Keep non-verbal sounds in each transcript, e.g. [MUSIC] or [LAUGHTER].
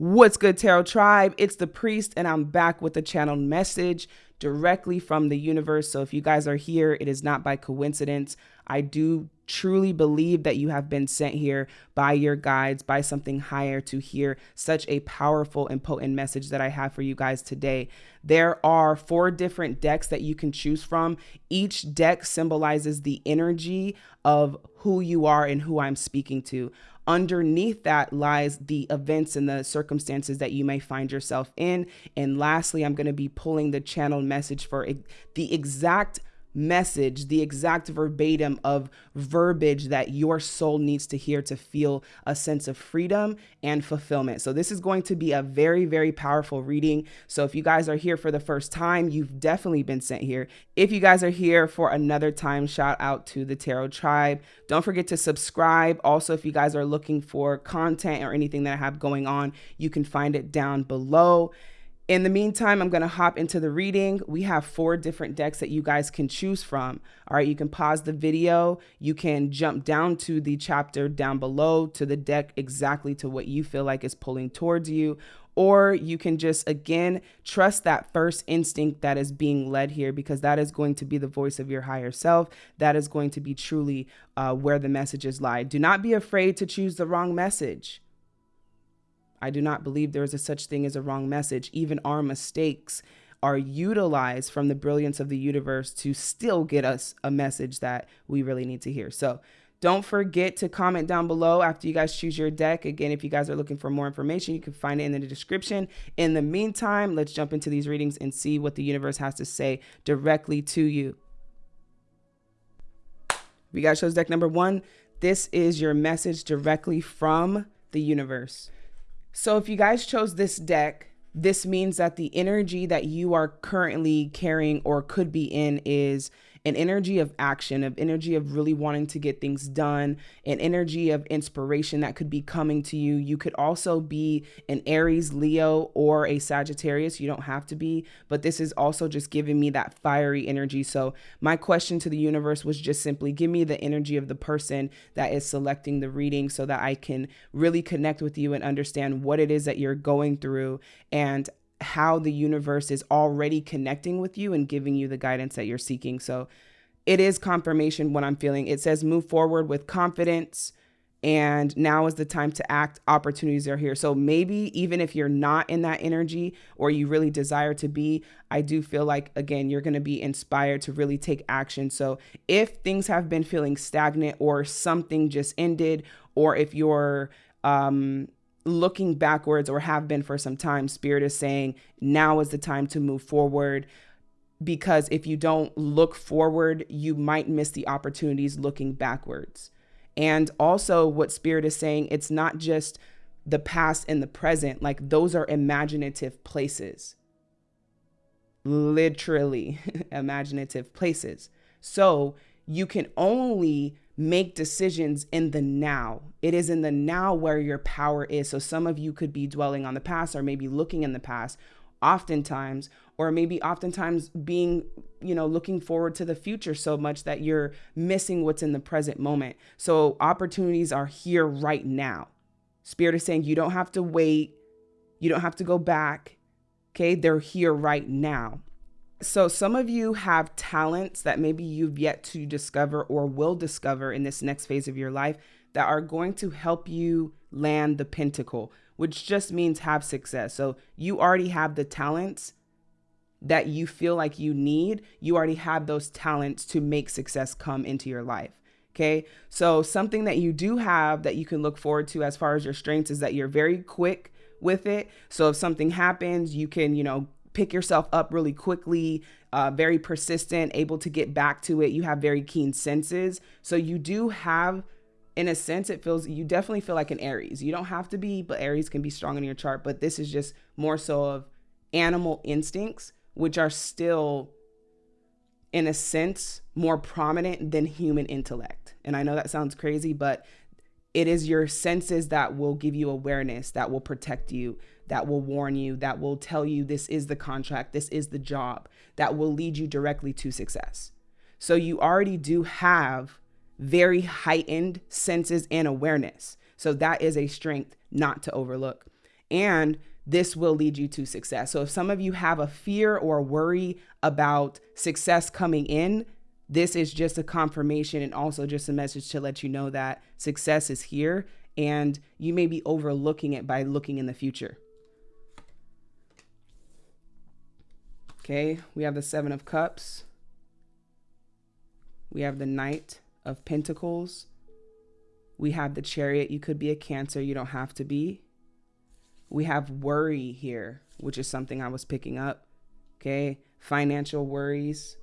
What's good, Tarot Tribe? It's the Priest, and I'm back with a channeled message directly from the universe. So if you guys are here, it is not by coincidence. I do truly believe that you have been sent here by your guides, by something higher to hear such a powerful and potent message that I have for you guys today. There are four different decks that you can choose from. Each deck symbolizes the energy of who you are and who I'm speaking to. Underneath that lies the events and the circumstances that you may find yourself in. And lastly, I'm going to be pulling the channel message for the exact message, the exact verbatim of verbiage that your soul needs to hear to feel a sense of freedom and fulfillment. So, this is going to be a very, very powerful reading. So, if you guys are here for the first time, you've definitely been sent here. If you guys are here for another time, shout out to the Tarot Tribe. Don't forget to subscribe. Also, if you guys are looking for content or anything that I have going on, you can find it down below. In the meantime, I'm going to hop into the reading. We have four different decks that you guys can choose from. All right, you can pause the video. You can jump down to the chapter down below to the deck exactly to what you feel like is pulling towards you. Or you can just, again, trust that first instinct that is being led here because that is going to be the voice of your higher self. That is going to be truly uh, where the messages lie. Do not be afraid to choose the wrong message. I do not believe there is a such thing as a wrong message. Even our mistakes are utilized from the brilliance of the universe to still get us a message that we really need to hear. So don't forget to comment down below after you guys choose your deck. Again, if you guys are looking for more information, you can find it in the description. In the meantime, let's jump into these readings and see what the universe has to say directly to you. We got chose deck number one. This is your message directly from the universe. So if you guys chose this deck, this means that the energy that you are currently carrying or could be in is an energy of action, of energy of really wanting to get things done, an energy of inspiration that could be coming to you. You could also be an Aries, Leo, or a Sagittarius. You don't have to be, but this is also just giving me that fiery energy. So, my question to the universe was just simply give me the energy of the person that is selecting the reading so that I can really connect with you and understand what it is that you're going through and how the universe is already connecting with you and giving you the guidance that you're seeking. So it is confirmation what I'm feeling. It says move forward with confidence and now is the time to act. Opportunities are here. So maybe even if you're not in that energy or you really desire to be, I do feel like, again, you're going to be inspired to really take action. So if things have been feeling stagnant or something just ended, or if you're, um, looking backwards or have been for some time, Spirit is saying now is the time to move forward. Because if you don't look forward, you might miss the opportunities looking backwards. And also, what Spirit is saying, it's not just the past and the present, like those are imaginative places. Literally, [LAUGHS] imaginative places. So you can only make decisions in the now. It is in the now where your power is. So some of you could be dwelling on the past or maybe looking in the past oftentimes or maybe oftentimes being you know looking forward to the future so much that you're missing what's in the present moment. So opportunities are here right now. Spirit is saying you don't have to wait. You don't have to go back. Okay? They're here right now so, some of you have talents that maybe you've yet to discover or will discover in this next phase of your life that are going to help you land the pentacle, which just means have success. So, you already have the talents that you feel like you need. You already have those talents to make success come into your life. Okay. So, something that you do have that you can look forward to as far as your strengths is that you're very quick with it. So, if something happens, you can, you know, pick yourself up really quickly, uh, very persistent, able to get back to it. You have very keen senses. So you do have, in a sense, it feels, you definitely feel like an Aries. You don't have to be, but Aries can be strong in your chart. But this is just more so of animal instincts, which are still, in a sense, more prominent than human intellect. And I know that sounds crazy, but it is your senses that will give you awareness, that will protect you, that will warn you, that will tell you this is the contract, this is the job, that will lead you directly to success. So you already do have very heightened senses and awareness. So that is a strength not to overlook. And this will lead you to success. So if some of you have a fear or worry about success coming in, this is just a confirmation and also just a message to let you know that success is here and you may be overlooking it by looking in the future. Okay, we have the Seven of Cups. We have the Knight of Pentacles. We have the Chariot. You could be a Cancer, you don't have to be. We have worry here, which is something I was picking up. Okay, financial worries,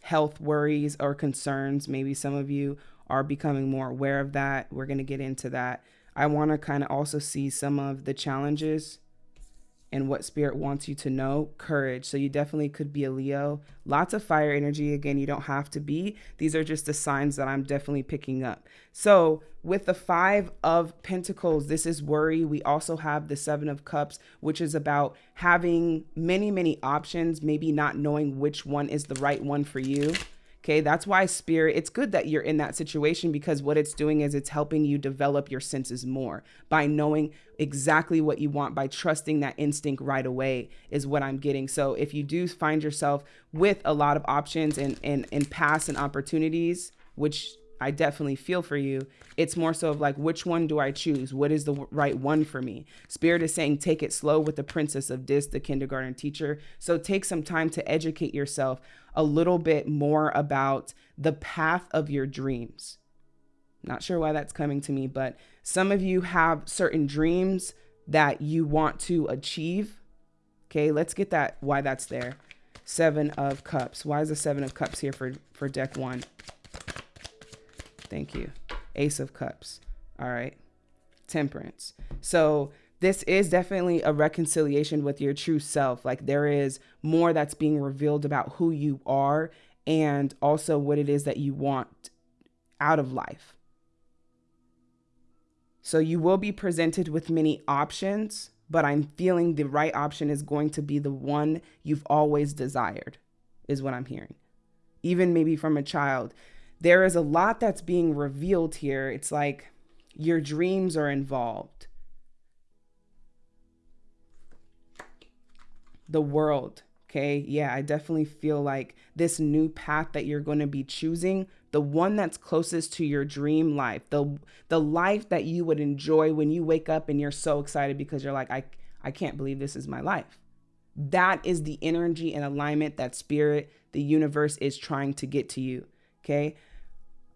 health worries or concerns. Maybe some of you are becoming more aware of that. We're going to get into that. I want to kind of also see some of the challenges and what spirit wants you to know courage. So you definitely could be a leo. Lots of fire energy. Again you don't have to be. These are just the signs that i'm definitely picking up. So with the five of pentacles this is worry. We also have the seven of cups which is about having many many options maybe not knowing which one is the right one for you Okay, that's why spirit, it's good that you're in that situation because what it's doing is it's helping you develop your senses more by knowing exactly what you want, by trusting that instinct right away, is what I'm getting. So if you do find yourself with a lot of options and, and, and paths and opportunities, which I definitely feel for you. It's more so of like, which one do I choose? What is the right one for me? Spirit is saying, take it slow with the princess of Dis, the kindergarten teacher. So take some time to educate yourself a little bit more about the path of your dreams. Not sure why that's coming to me, but some of you have certain dreams that you want to achieve. Okay, let's get that why that's there. Seven of Cups. Why is the Seven of Cups here for, for deck one? Thank you. Ace of Cups. All right. Temperance. So this is definitely a reconciliation with your true self. Like there is more that's being revealed about who you are and also what it is that you want out of life. So you will be presented with many options, but I'm feeling the right option is going to be the one you've always desired, is what I'm hearing. Even maybe from a child there is a lot that's being revealed here. It's like your dreams are involved. The world, okay? Yeah, I definitely feel like this new path that you're going to be choosing, the one that's closest to your dream life, the the life that you would enjoy when you wake up and you're so excited because you're like I I can't believe this is my life. That is the energy and alignment that spirit, the universe is trying to get to you. Okay.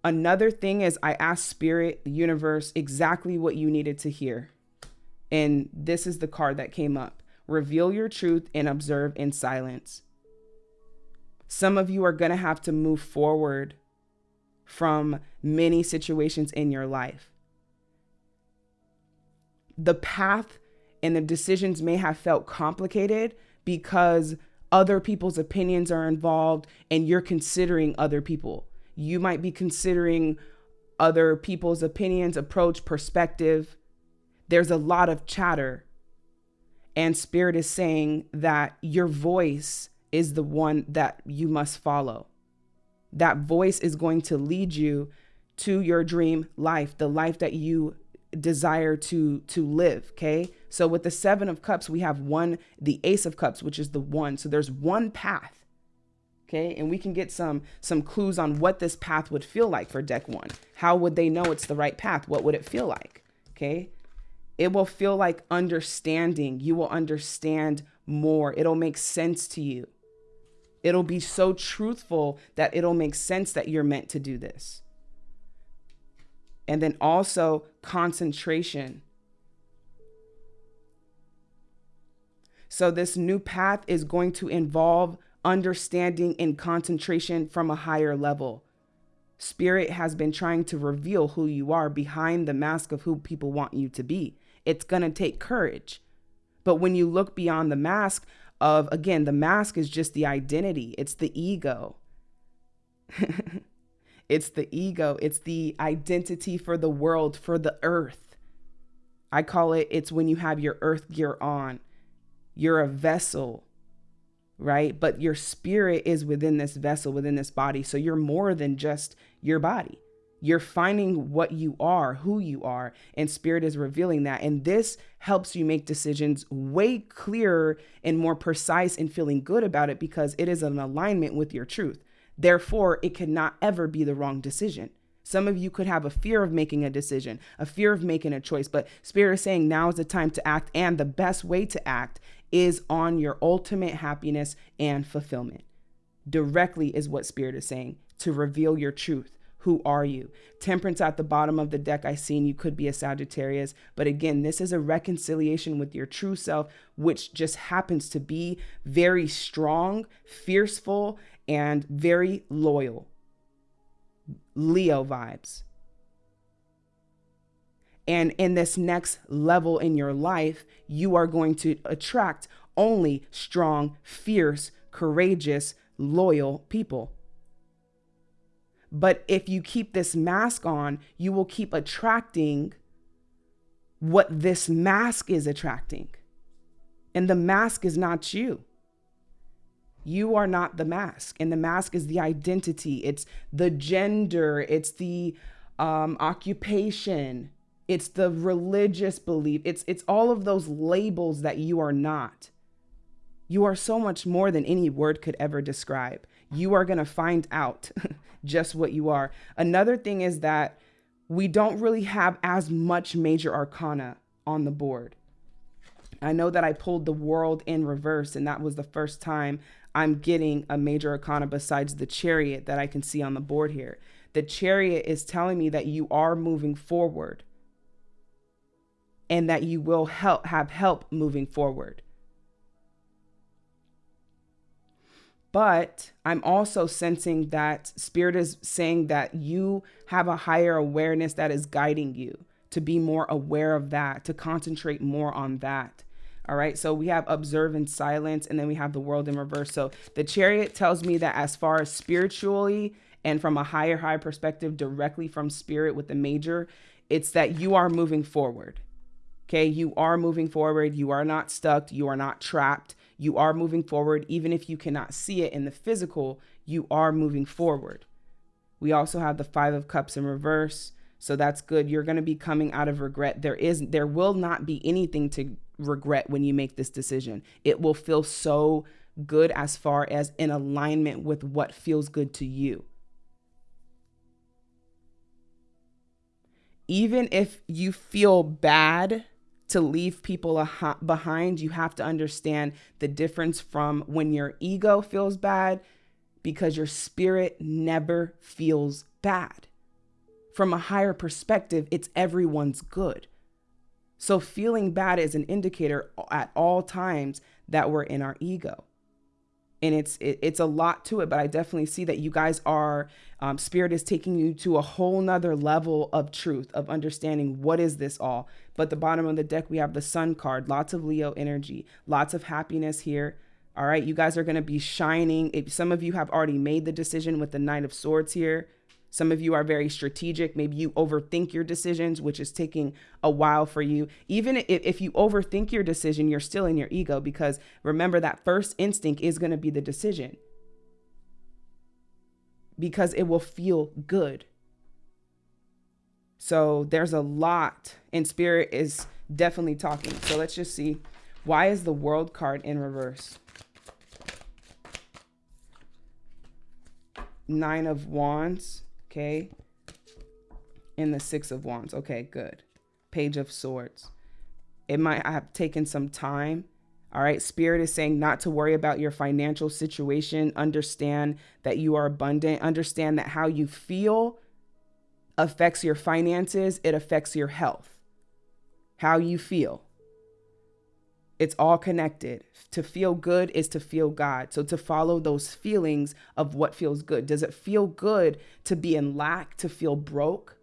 Another thing is, I asked Spirit, the universe, exactly what you needed to hear. And this is the card that came up reveal your truth and observe in silence. Some of you are going to have to move forward from many situations in your life. The path and the decisions may have felt complicated because other people's opinions are involved and you're considering other people you might be considering other people's opinions, approach, perspective. There's a lot of chatter. And Spirit is saying that your voice is the one that you must follow. That voice is going to lead you to your dream life, the life that you desire to to live okay so with the 7 of cups we have one the ace of cups which is the one so there's one path Okay, and we can get some some clues on what this path would feel like for deck one. How would they know it's the right path? What would it feel like? Okay, it will feel like understanding. You will understand more. It'll make sense to you. It'll be so truthful that it'll make sense that you're meant to do this. And then also concentration. So, this new path is going to involve understanding and concentration from a higher level. Spirit has been trying to reveal who you are behind the mask of who people want you to be. It's going to take courage. But when you look beyond the mask of, again, the mask is just the identity, it's the ego. [LAUGHS] it's the ego, it's the identity for the world, for the earth. I call it, it's when you have your earth gear on. You're a vessel right? But your spirit is within this vessel, within this body. So you're more than just your body. You're finding what you are, who you are, and Spirit is revealing that. And this helps you make decisions way clearer and more precise and feeling good about it because it is an alignment with your truth. Therefore, it cannot ever be the wrong decision. Some of you could have a fear of making a decision, a fear of making a choice, but Spirit is saying now is the time to act. And the best way to act is on your ultimate happiness and fulfillment. Directly is what Spirit is saying to reveal your truth who are you? Temperance at the bottom of the deck, I seen you could be a Sagittarius. But again, this is a reconciliation with your true self, which just happens to be very strong, fierceful, and very loyal. Leo vibes. And in this next level in your life, you are going to attract only strong, fierce, courageous, loyal people. But if you keep this mask on, you will keep attracting what this mask is attracting. And the mask is not you. You are not the mask. And the mask is the identity, it's the gender, it's the um, occupation, it's the religious belief, it's, it's all of those labels that you are not. You are so much more than any word could ever describe. You are going to find out [LAUGHS] just what you are. Another thing is that we don't really have as much major arcana on the board. I know that I pulled the world in reverse, and that was the first time I'm getting a major arcana besides the chariot that I can see on the board here. The chariot is telling me that you are moving forward and that you will help have help moving forward. But I'm also sensing that Spirit is saying that you have a higher awareness that is guiding you to be more aware of that, to concentrate more on that. All right. So we have observe in silence, and then we have the world in reverse. So the chariot tells me that as far as spiritually and from a higher, higher perspective, directly from spirit with the major, it's that you are moving forward. Okay. You are moving forward. You are not stuck. You are not trapped you are moving forward. Even if you cannot see it in the physical, you are moving forward. We also have the Five of Cups in reverse. So that's good. You're going to be coming out of regret. There is there will not be anything to regret when you make this decision. It will feel so good as far as in alignment with what feels good to you. Even if you feel bad to leave people behind, you have to understand the difference from when your ego feels bad because your spirit never feels bad. From a higher perspective, it's everyone's good. So feeling bad is an indicator at all times that we're in our ego and it's it, it's a lot to it but i definitely see that you guys are um, spirit is taking you to a whole nother level of truth of understanding what is this all. But the bottom of the deck we have the sun card lots of leo energy lots of happiness here. All right you guys are going to be shining. If some of you have already made the decision with the knight of swords here. Some of you are very strategic. Maybe you overthink your decisions, which is taking a while for you. Even if, if you overthink your decision, you're still in your ego because remember that first instinct is going to be the decision because it will feel good. So there's a lot, and spirit is definitely talking. So let's just see. Why is the world card in reverse? Nine of Wands. Okay. In the Six of Wands. Okay, good. Page of Swords. It might have taken some time. All right. Spirit is saying not to worry about your financial situation. Understand that you are abundant. Understand that how you feel affects your finances, it affects your health. How you feel. It's all connected. To feel good is to feel God. So to follow those feelings of what feels good. Does it feel good to be in lack, to feel broke?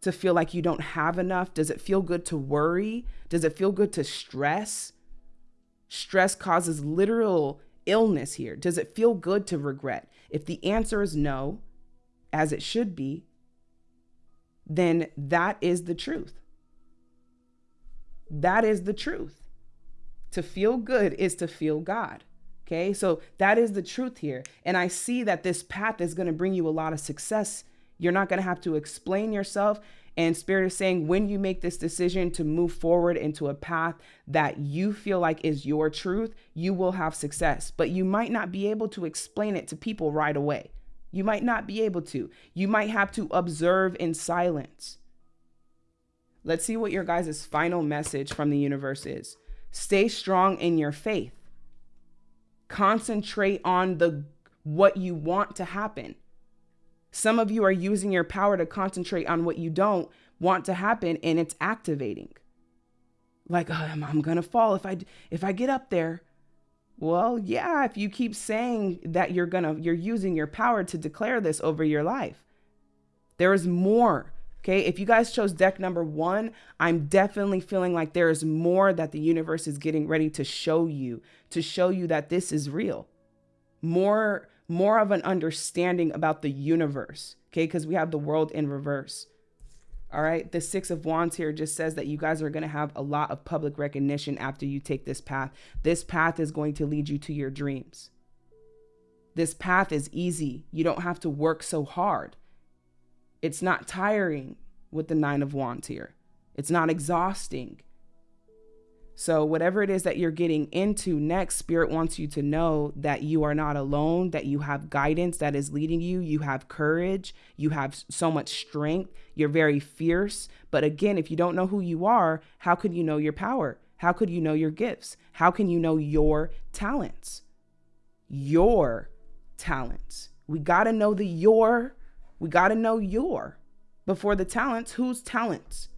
To feel like you don't have enough? Does it feel good to worry? Does it feel good to stress? Stress causes literal illness here. Does it feel good to regret? If the answer is no, as it should be, then that is the truth. That is the truth. To feel good is to feel God. Okay, so that is the truth here. And I see that this path is going to bring you a lot of success You're not going to have to explain yourself. And Spirit is saying when you make this decision to move forward into a path that you feel like is your truth, you will have success. But you might not be able to explain it to people right away. You might not be able to. You might have to observe in silence. Let's see what your guys' final message from the universe is. Stay strong in your faith. Concentrate on the what you want to happen. Some of you are using your power to concentrate on what you don't want to happen and it's activating. Like, oh, I'm, I'm going to fall if I if I get up there. Well, yeah, if you keep saying that you're going to you're using your power to declare this over your life. There is more. Okay, if you guys chose deck number one, I'm definitely feeling like there is more that the universe is getting ready to show you, to show you that this is real. More more of an understanding about the universe, okay? Because we have the world in reverse. All right. The Six of Wands here just says that you guys are going to have a lot of public recognition after you take this path. This path is going to lead you to your dreams. This path is easy. You don't have to work so hard. It's not tiring with the Nine of Wands here, it's not exhausting. So, whatever it is that you're getting into next, Spirit wants you to know that you are not alone, that you have guidance that is leading you. You have courage, you have so much strength, you're very fierce. But again, if you don't know who you are, how could you know your power? How could you know your gifts? How can you know your talents? Your talents. We got to know the your, we got to know your before the talents. Whose talents?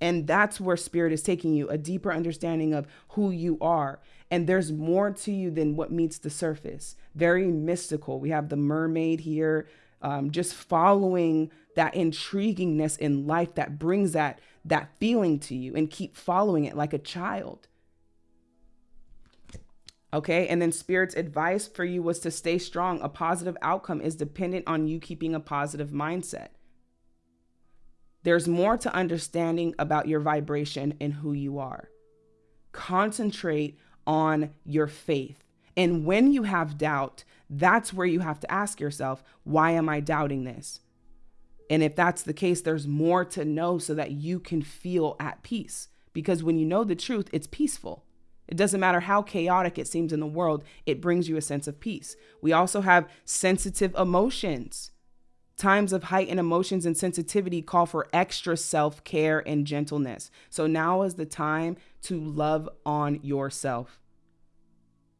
And that's where spirit is taking you a deeper understanding of who you are. And there's more to you than what meets the surface. Very mystical. We have the mermaid here, um, just following that intriguingness in life that brings that that feeling to you and keep following it like a child. Okay. And then Spirit's advice for you was to stay strong. A positive outcome is dependent on you keeping a positive mindset. There's more to understanding about your vibration and who you are. Concentrate on your faith. And when you have doubt, that's where you have to ask yourself, why am I doubting this? And if that's the case, there's more to know so that you can feel at peace. Because when you know the truth, it's peaceful. It doesn't matter how chaotic it seems in the world, it brings you a sense of peace. We also have sensitive emotions. Times of heightened emotions and sensitivity call for extra self care and gentleness. So now is the time to love on yourself.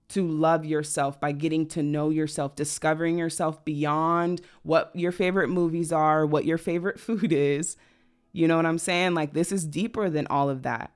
To love yourself by getting to know yourself, discovering yourself beyond what your favorite movies are, what your favorite [LAUGHS] food is. You know what I'm saying? Like this is deeper than all of that.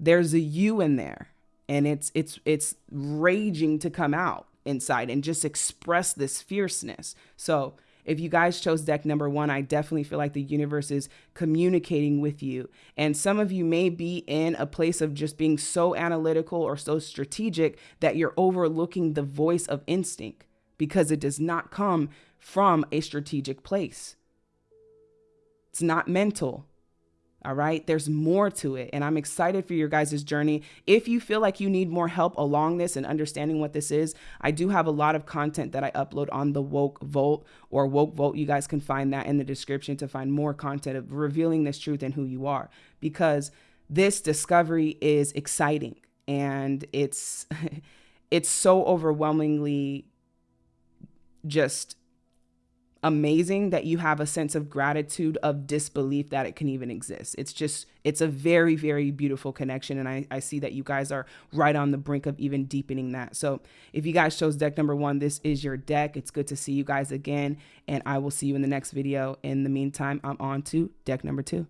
There's a you in there and it's it's it's raging to come out inside and just express this fierceness. So if you guys chose deck number one, I definitely feel like the universe is communicating with you. And some of you may be in a place of just being so analytical or so strategic that you're overlooking the voice of instinct because it does not come from a strategic place. It's not mental. All right. There's more to it. And I'm excited for your guys' journey. If you feel like you need more help along this and understanding what this is, I do have a lot of content that I upload on the Woke Vault or Woke Vault. You guys can find that in the description to find more content of revealing this truth and who you are because this discovery is exciting and it's [LAUGHS] it's so overwhelmingly just amazing that you have a sense of gratitude of disbelief that it can even exist. It's just it's a very very beautiful connection and I, I see that you guys are right on the brink of even deepening that. So if you guys chose deck number one this is your deck. It's good to see you guys again and i will see you in the next video. In the meantime i'm on to deck number two.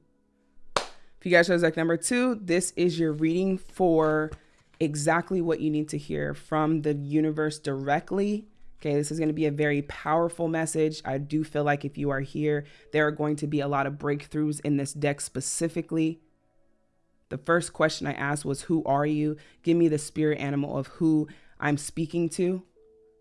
If you guys chose deck number two this is your reading for exactly what you need to hear from the universe directly Okay, this is going to be a very powerful message. I do feel like if you are here, there are going to be a lot of breakthroughs in this deck specifically. The first question I asked was, Who are you? Give me the spirit animal of who I'm speaking to.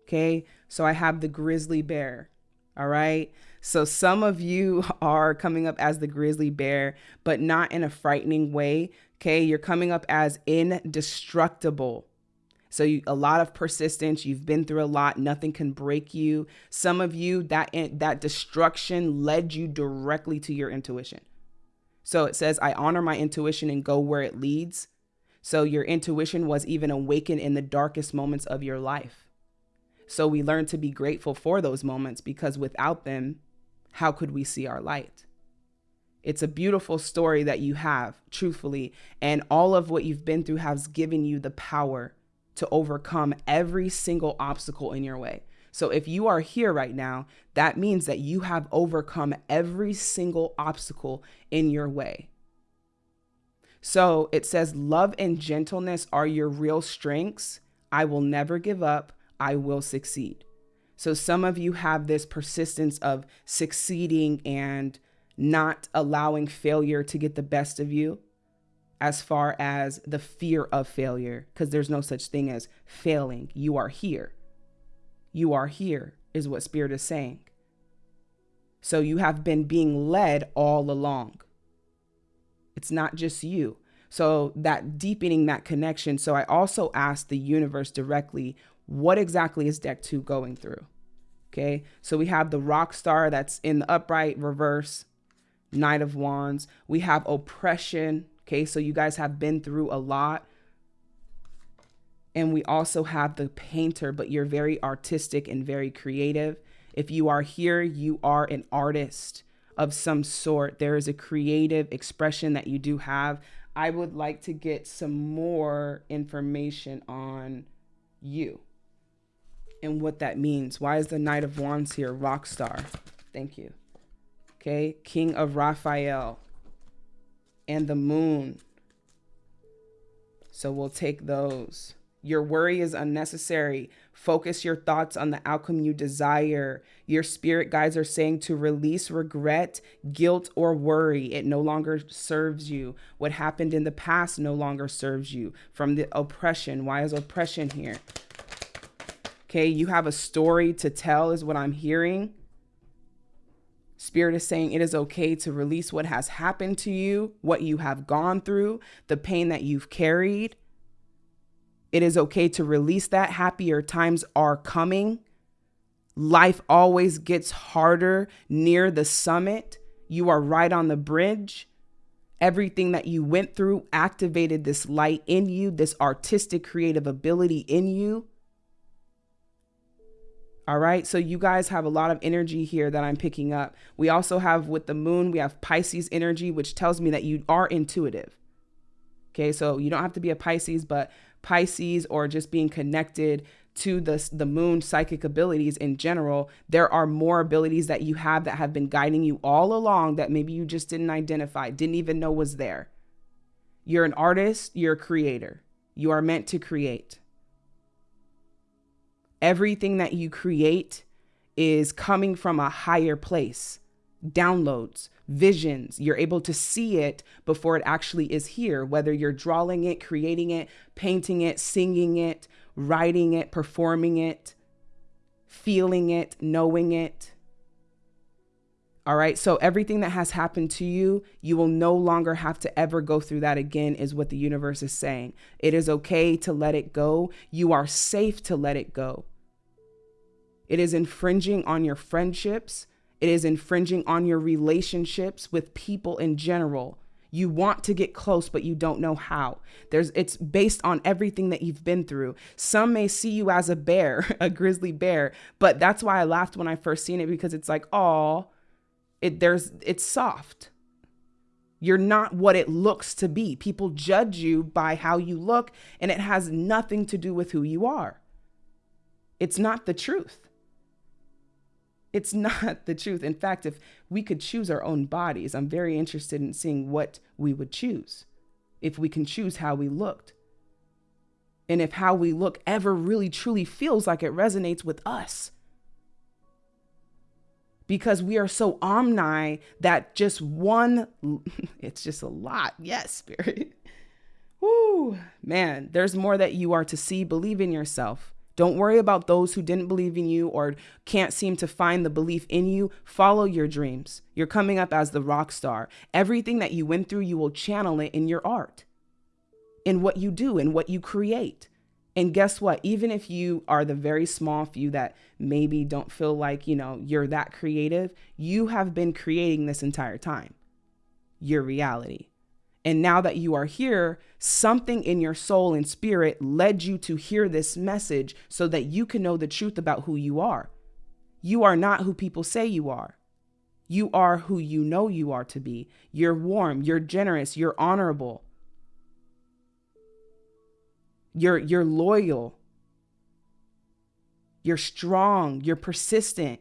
Okay, so I have the grizzly bear. All right. So some of you [LAUGHS] are coming up as the grizzly bear, but not in a frightening way. Okay, you're coming up as indestructible So you, a lot of persistence, you've been through a lot, nothing can break you. Some of you that that destruction led you directly to your intuition. So it says I honor my intuition and go where it leads. So your intuition was even awakened in the darkest moments of your life. So we learn to be grateful for those moments because without them, how could we see our light? It's a beautiful story that you have, truthfully, and all of what you've been through has given you the power to overcome every single obstacle in your way. So if you are here right now, that means that you have overcome every single obstacle in your way. So it says, Love and gentleness are your real strengths. I will never give up. I will succeed. So some of you have this persistence of succeeding and not allowing failure to get the best of you as far as the fear of failure, because there's no such thing as failing. You are here. You are here, is what Spirit is saying. So you have been being led all along. It's not just you. So that deepening that connection. So I also asked the universe directly, what exactly is deck two going through? Okay. So we have the rock star that's in the upright reverse, Knight of Wands. We have oppression, Okay, so you guys have been through a lot. And we also have the painter, but you're very artistic and very creative. If you are here, you are an artist of some sort. There is a creative expression that you do have. I would like to get some more information on you and what that means. Why is the Knight of Wands here? Rock star. Thank you. Okay, King of Raphael and the moon. So we'll take those. Your worry is unnecessary. Focus your thoughts on the outcome you desire. Your spirit guides are saying to release regret, guilt, or worry. It no longer serves you. What happened in the past no longer serves you. From the oppression. Why is oppression here? Okay, you have a story to tell, is what I'm hearing. Spirit is saying it is okay to release what has happened to you, what you have gone through, the pain that you've carried. It is okay to release that. Happier times are coming. Life always gets harder near the summit. You are right on the bridge. Everything that you went through activated this light in you, this artistic creative ability in you. All right. So you guys have a lot of energy here that I'm picking up. We also have with the moon, we have Pisces energy, which tells me that you are intuitive. Okay. So you don't have to be a Pisces, but Pisces or just being connected to the, the moon psychic abilities in general, there are more abilities that you have that have been guiding you all along that maybe you just didn't identify, didn't even know was there. You're an artist, you're a creator. You are meant to create everything that you create is coming from a higher place. Downloads, visions, you're able to see it before it actually is here, whether you're drawing it, creating it, painting it, singing it, writing it, performing it, feeling it, knowing it. All right. So everything that has happened to you, you will no longer have to ever go through that again, is what the universe is saying. It is okay to let it go. You are safe to let it go. It is infringing on your friendships. It is infringing on your relationships with people in general. You want to get close, but you don't know how. There's it's based on everything that you've been through. Some may see you as a bear, [LAUGHS] a grizzly bear, but that's why I laughed when I first seen it because it's like, oh, it there's it's soft. You're not what it looks to be. People judge you by how you look, and it has nothing to do with who you are. It's not the truth. It's [LAUGHS] not the truth. In fact, if we could choose our own bodies, I'm very interested in seeing what we would choose if we can choose how we looked. And if how we look ever really truly feels like it resonates with us. Because we are so omni that just one, [LAUGHS] it's just a lot. Yes, [LAUGHS] spirit. Woo, man, there's more that you are to see. Believe in yourself. Don't worry about those who didn't believe in you or can't seem to find the belief in you. Follow your dreams. You're coming up as the rock star. Everything that you went through, you will channel it in your art, in what you do, in what you create. And guess what? Even if you are the very small few that maybe don't feel like, you know, you're that creative, you have been creating this entire time. Your reality. And now that you are here, something in your soul and spirit led you to hear this message so that you can know the truth about who you are. You are not who people say you are. You are who you know you are to be. You're warm, you're generous, you're honorable. You're you're loyal. You're strong, you're persistent.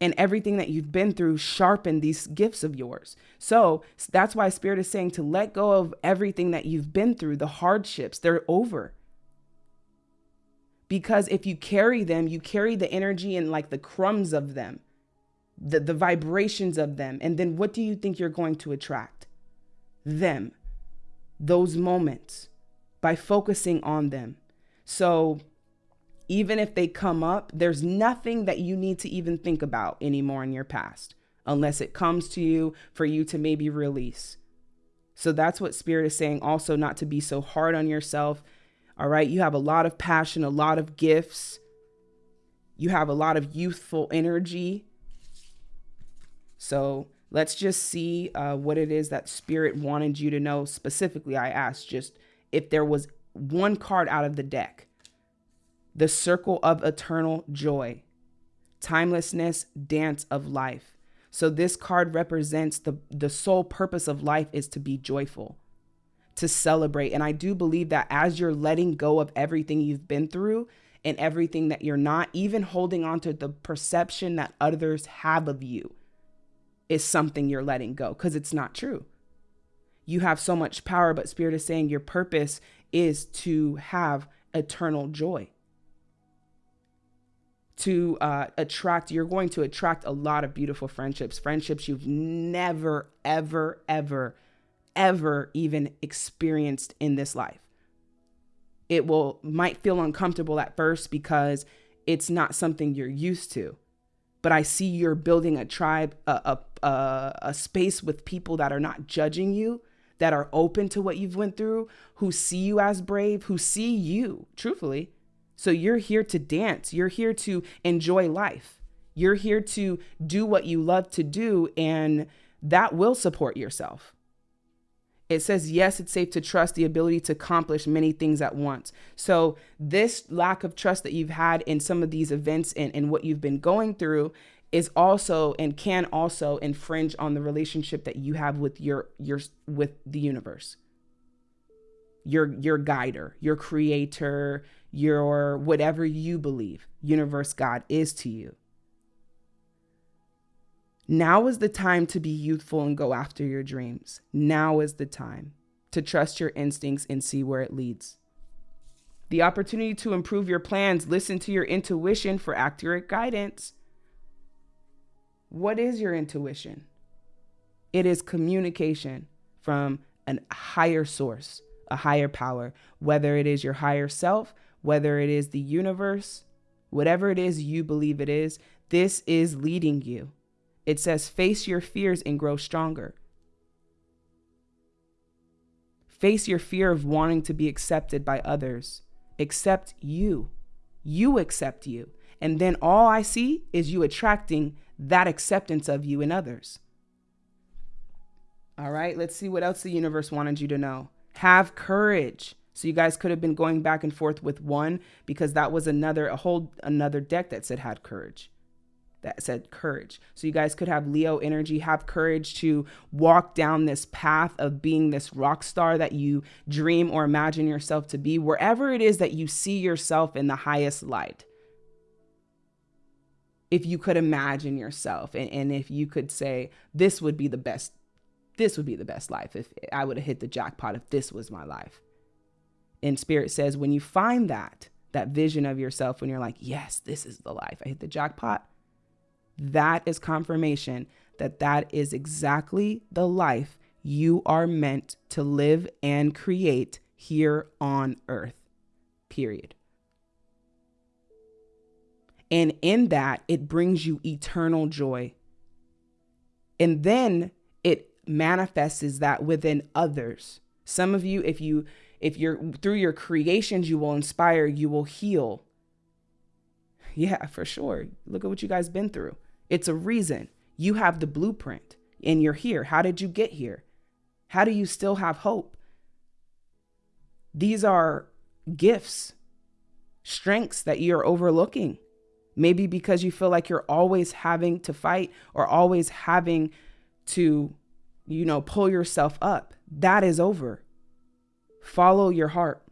And everything that you've been through sharpen these gifts of yours. So that's why Spirit is saying to let go of everything that you've been through, the hardships, they're over. Because if you carry them, you carry the energy and like the crumbs of them the, the vibrations of them. And then what do you think you're going to attract? Them, those moments by focusing on them. So even if they come up, there's nothing that you need to even think about anymore in your past unless it comes to you for you to maybe release. So that's what Spirit is saying also, not to be so hard on yourself. All right. You have a lot of passion, a lot of gifts, you have a lot of youthful energy. So let's just see uh, what it is that Spirit wanted you to know. Specifically, I asked just if there was one card out of the deck the circle of eternal joy, timelessness, dance of life. So this card represents the the sole purpose of life is to be joyful, to celebrate. And I do believe that as you're letting go of everything you've been through and everything that you're not, even holding on to the perception that others have of you, is something you're letting go because it's not true. You have so much power, but Spirit is saying your purpose is to have eternal joy. To uh, attract, you're going to attract a lot of beautiful friendships, friendships you've never, ever, ever, ever even experienced in this life. It will might feel uncomfortable at first because it's not something you're used to but I see you're building a tribe, a, a, a, space with people that are not judging you, that are open to what you've went through, who see you as brave, who see you truthfully. So you're here to dance. You're here to enjoy life. You're here to do what you love to do, and that will support yourself. It says, yes, it's safe to trust the ability to accomplish many things at once. So, this lack of trust that you've had in some of these events and, and what you've been going through is also and can also infringe on the relationship that you have with your your with the universe your your guider your creator your whatever you believe universe god is to you now is the time to be youthful and go after your dreams. Now is the time to trust your instincts and see where it leads. The opportunity to improve your plans, listen to your intuition for accurate guidance. What is your intuition? It is communication from a higher source, a higher power, whether it is your higher self, whether it is the universe, whatever it is you believe it is, this is leading you. It says, face your fears and grow stronger. Face your fear of wanting to be accepted by others. Accept you. You accept you. And then all I see is you attracting that acceptance of you in others. All right, let's see what else the universe wanted you to know. Have courage. So you guys could have been going back and forth with one because that was another a whole another deck that said had courage that said courage. So you guys could have Leo energy, have courage to walk down this path of being this rock star that you dream or imagine yourself to be, wherever it is that you see yourself in the highest light. If you could imagine yourself and, and if you could say, this would be the best, this would be the best life if I would have hit the jackpot if this was my life. And Spirit says, when you find that, that vision of yourself, when you're like, yes, this is the life, I hit the jackpot that is confirmation that that is exactly the life you are meant to live and create here on earth. Period. And in that, it brings you eternal joy. And then it manifests that within others. Some of you, if you if you're through your creations, you will inspire, you will heal. [LAUGHS] Yeah, for sure. Look at what you guys been through. It's a reason. You have the blueprint and you're here. How did you get here? How do you still have hope? These are gifts, strengths that you're overlooking. Maybe because you feel like you're always having to fight or always having to, you know, pull yourself up. That is over. Follow your heart.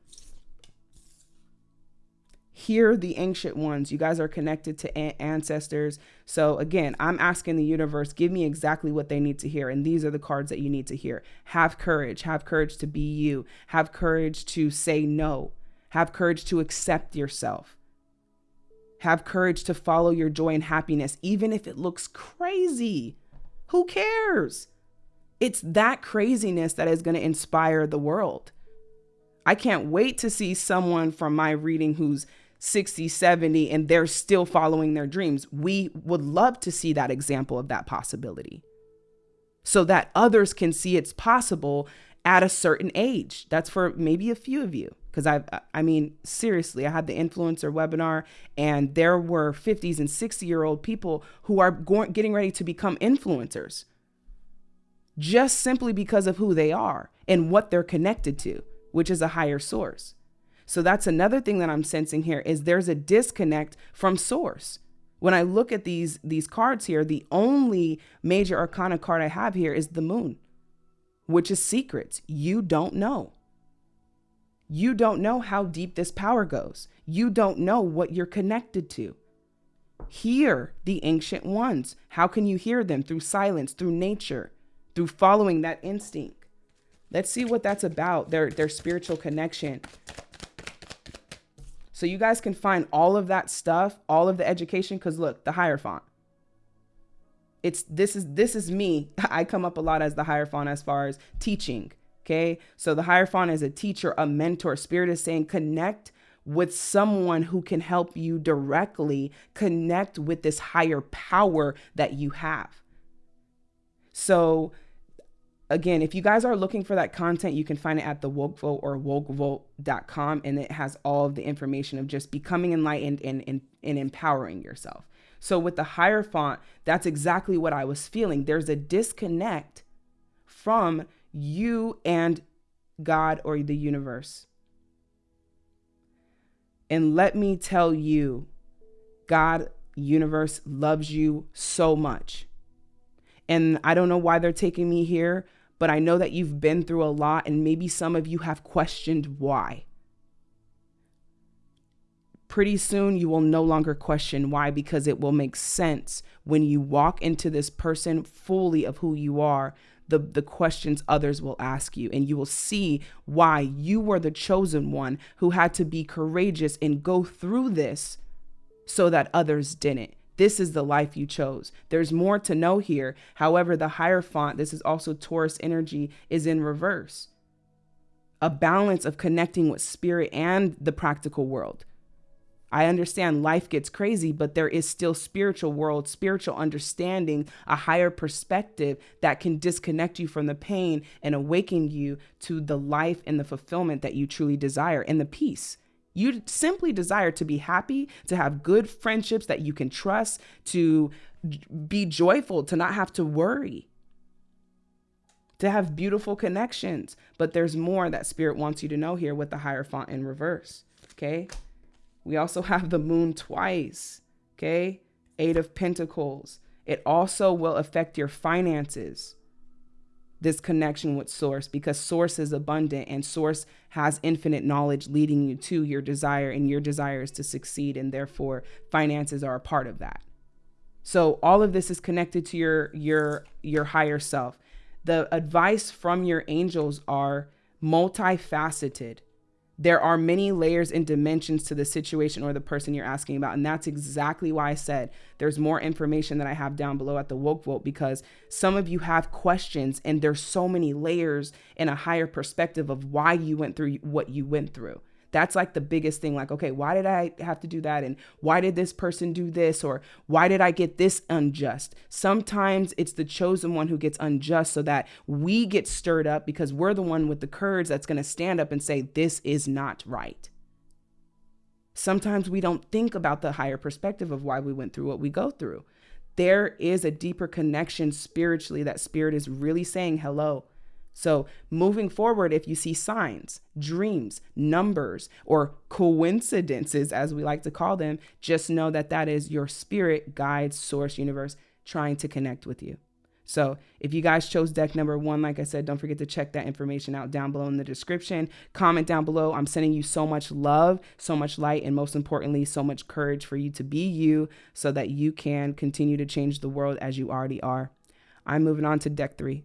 Hear the ancient ones. You guys are connected to ancestors. So, again, I'm asking the universe, give me exactly what they need to hear. And these are the cards that you need to hear. Have courage. Have courage to be you. Have courage to say no. Have courage to accept yourself. Have courage to follow your joy and happiness, even if it looks crazy. Who cares? It's that craziness that is going to inspire the world. I can't wait to see someone from my reading who's 60, 70, and they're still following their dreams. We would love to see that example of that possibility so that others can see it's possible at a certain age. That's for maybe a few of you. Because I, I mean, seriously, I had the influencer webinar, and there were 50s and 60 year old people who are going, getting ready to become influencers just simply because of who they are and what they're connected to which is a higher source. So that's another thing that I'm sensing here is there's a disconnect from source. When I look at these these cards here, the only major arcana card I have here is the moon, which is secrets. You don't know. You don't know how deep this power goes. You don't know what you're connected to. Hear the ancient ones. How can you hear them? Through silence, through nature, through following that instinct. Let's see what that's about, their, their spiritual connection. So you guys can find all of that stuff, all of the education, because look, the Hierophant. It's this is this is me. [LAUGHS] I come up a lot as the Hierophant as far as teaching. Okay. So the Hierophant is a teacher, a mentor. Spirit is saying connect with someone who can help you directly connect with this higher power that you have. So again, if you guys are looking for that content, you can find it at the woke vote or wokevote.com. And it has all of the information of just becoming enlightened and, and, and empowering yourself. So with the Hierophant, that's exactly what I was feeling. There's a disconnect from you and God or the universe. And let me tell you, God, universe loves you so much. And I don't know why they're taking me here, but I know that you've been through a lot and maybe some of you have questioned why. Pretty soon, you will no longer question why because it will make sense when you walk into this person fully of who you are, the, the questions others will ask you, and you will see why you were the chosen one who had to be courageous and go through this so that others didn't. This is the life you chose. There's more to know here. However, the Hierophant, this is also Taurus energy, is in reverse. A balance of connecting with spirit and the practical world. I understand life gets crazy, but there is still spiritual world, spiritual understanding, a higher perspective that can disconnect you from the pain and awaken you to the life and the fulfillment that you truly desire and the peace. You simply desire to be happy, to have good friendships that you can trust, to be joyful, to not have to worry, to have beautiful connections. But there's more that Spirit wants you to know here with the Hierophant in reverse. Okay. We also [LAUGHS] have the moon twice. Okay. Eight of Pentacles. It also will affect your finances this connection with source because source is abundant and source has infinite knowledge leading you to your desire and your desire is to succeed and therefore finances are a part of that. So all of this is connected to your your your higher self. The advice from your angels are multifaceted there are many layers and dimensions to the situation or the person you're asking about. And that's exactly why I said there's more information that I have down below at the Woke Vote because some of you have questions and there's so many layers and a higher perspective of why you went through what you went through That's like the biggest thing. Like, okay, why did I have to do that? And why did this person do this? Or why did I get this unjust? Sometimes it's the chosen one who gets unjust so that we get stirred up because we're the one with the courage that's going to stand up and say, this is not right. Sometimes we don't think about the higher perspective of why we went through what we go through. There is a deeper connection spiritually that spirit is really saying hello so, moving forward, if you see signs, dreams, numbers, or coincidences, as we like to call them, just know that that is your spirit, guide, source, universe trying to connect with you. So, if you guys chose deck number one, like I said, don't forget to check that information out down below in the description. Comment down below. I'm sending you so much love, so much light, and most importantly, so much courage for you to be you so that you can continue to change the world as you already are. I'm moving on to deck three.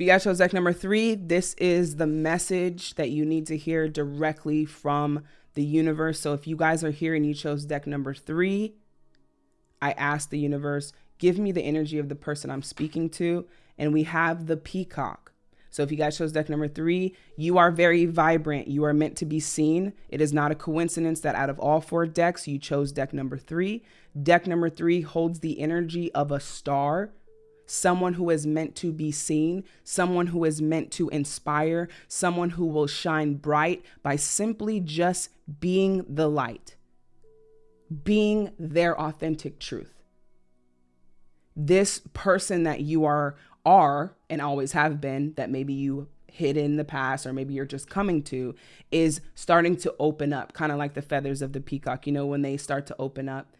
Chose deck number three, this is the message that you need to hear directly from the universe. So if you guys are here and you chose deck number three, I ask the universe, give me the energy of the person I'm speaking to. And we have the peacock. So if you guys chose deck number three, you are very vibrant. You are meant to be seen. It is not a coincidence that out of all four decks, you chose deck number three. Deck number three holds the energy of a star someone who is meant to be seen, someone who is meant to inspire, someone who will shine bright by simply just being the light, being their authentic truth. This person that you are are and always have been that maybe you hid in the past or maybe you're just coming to is starting to open up kind of like the feathers of the peacock you know when they start to open up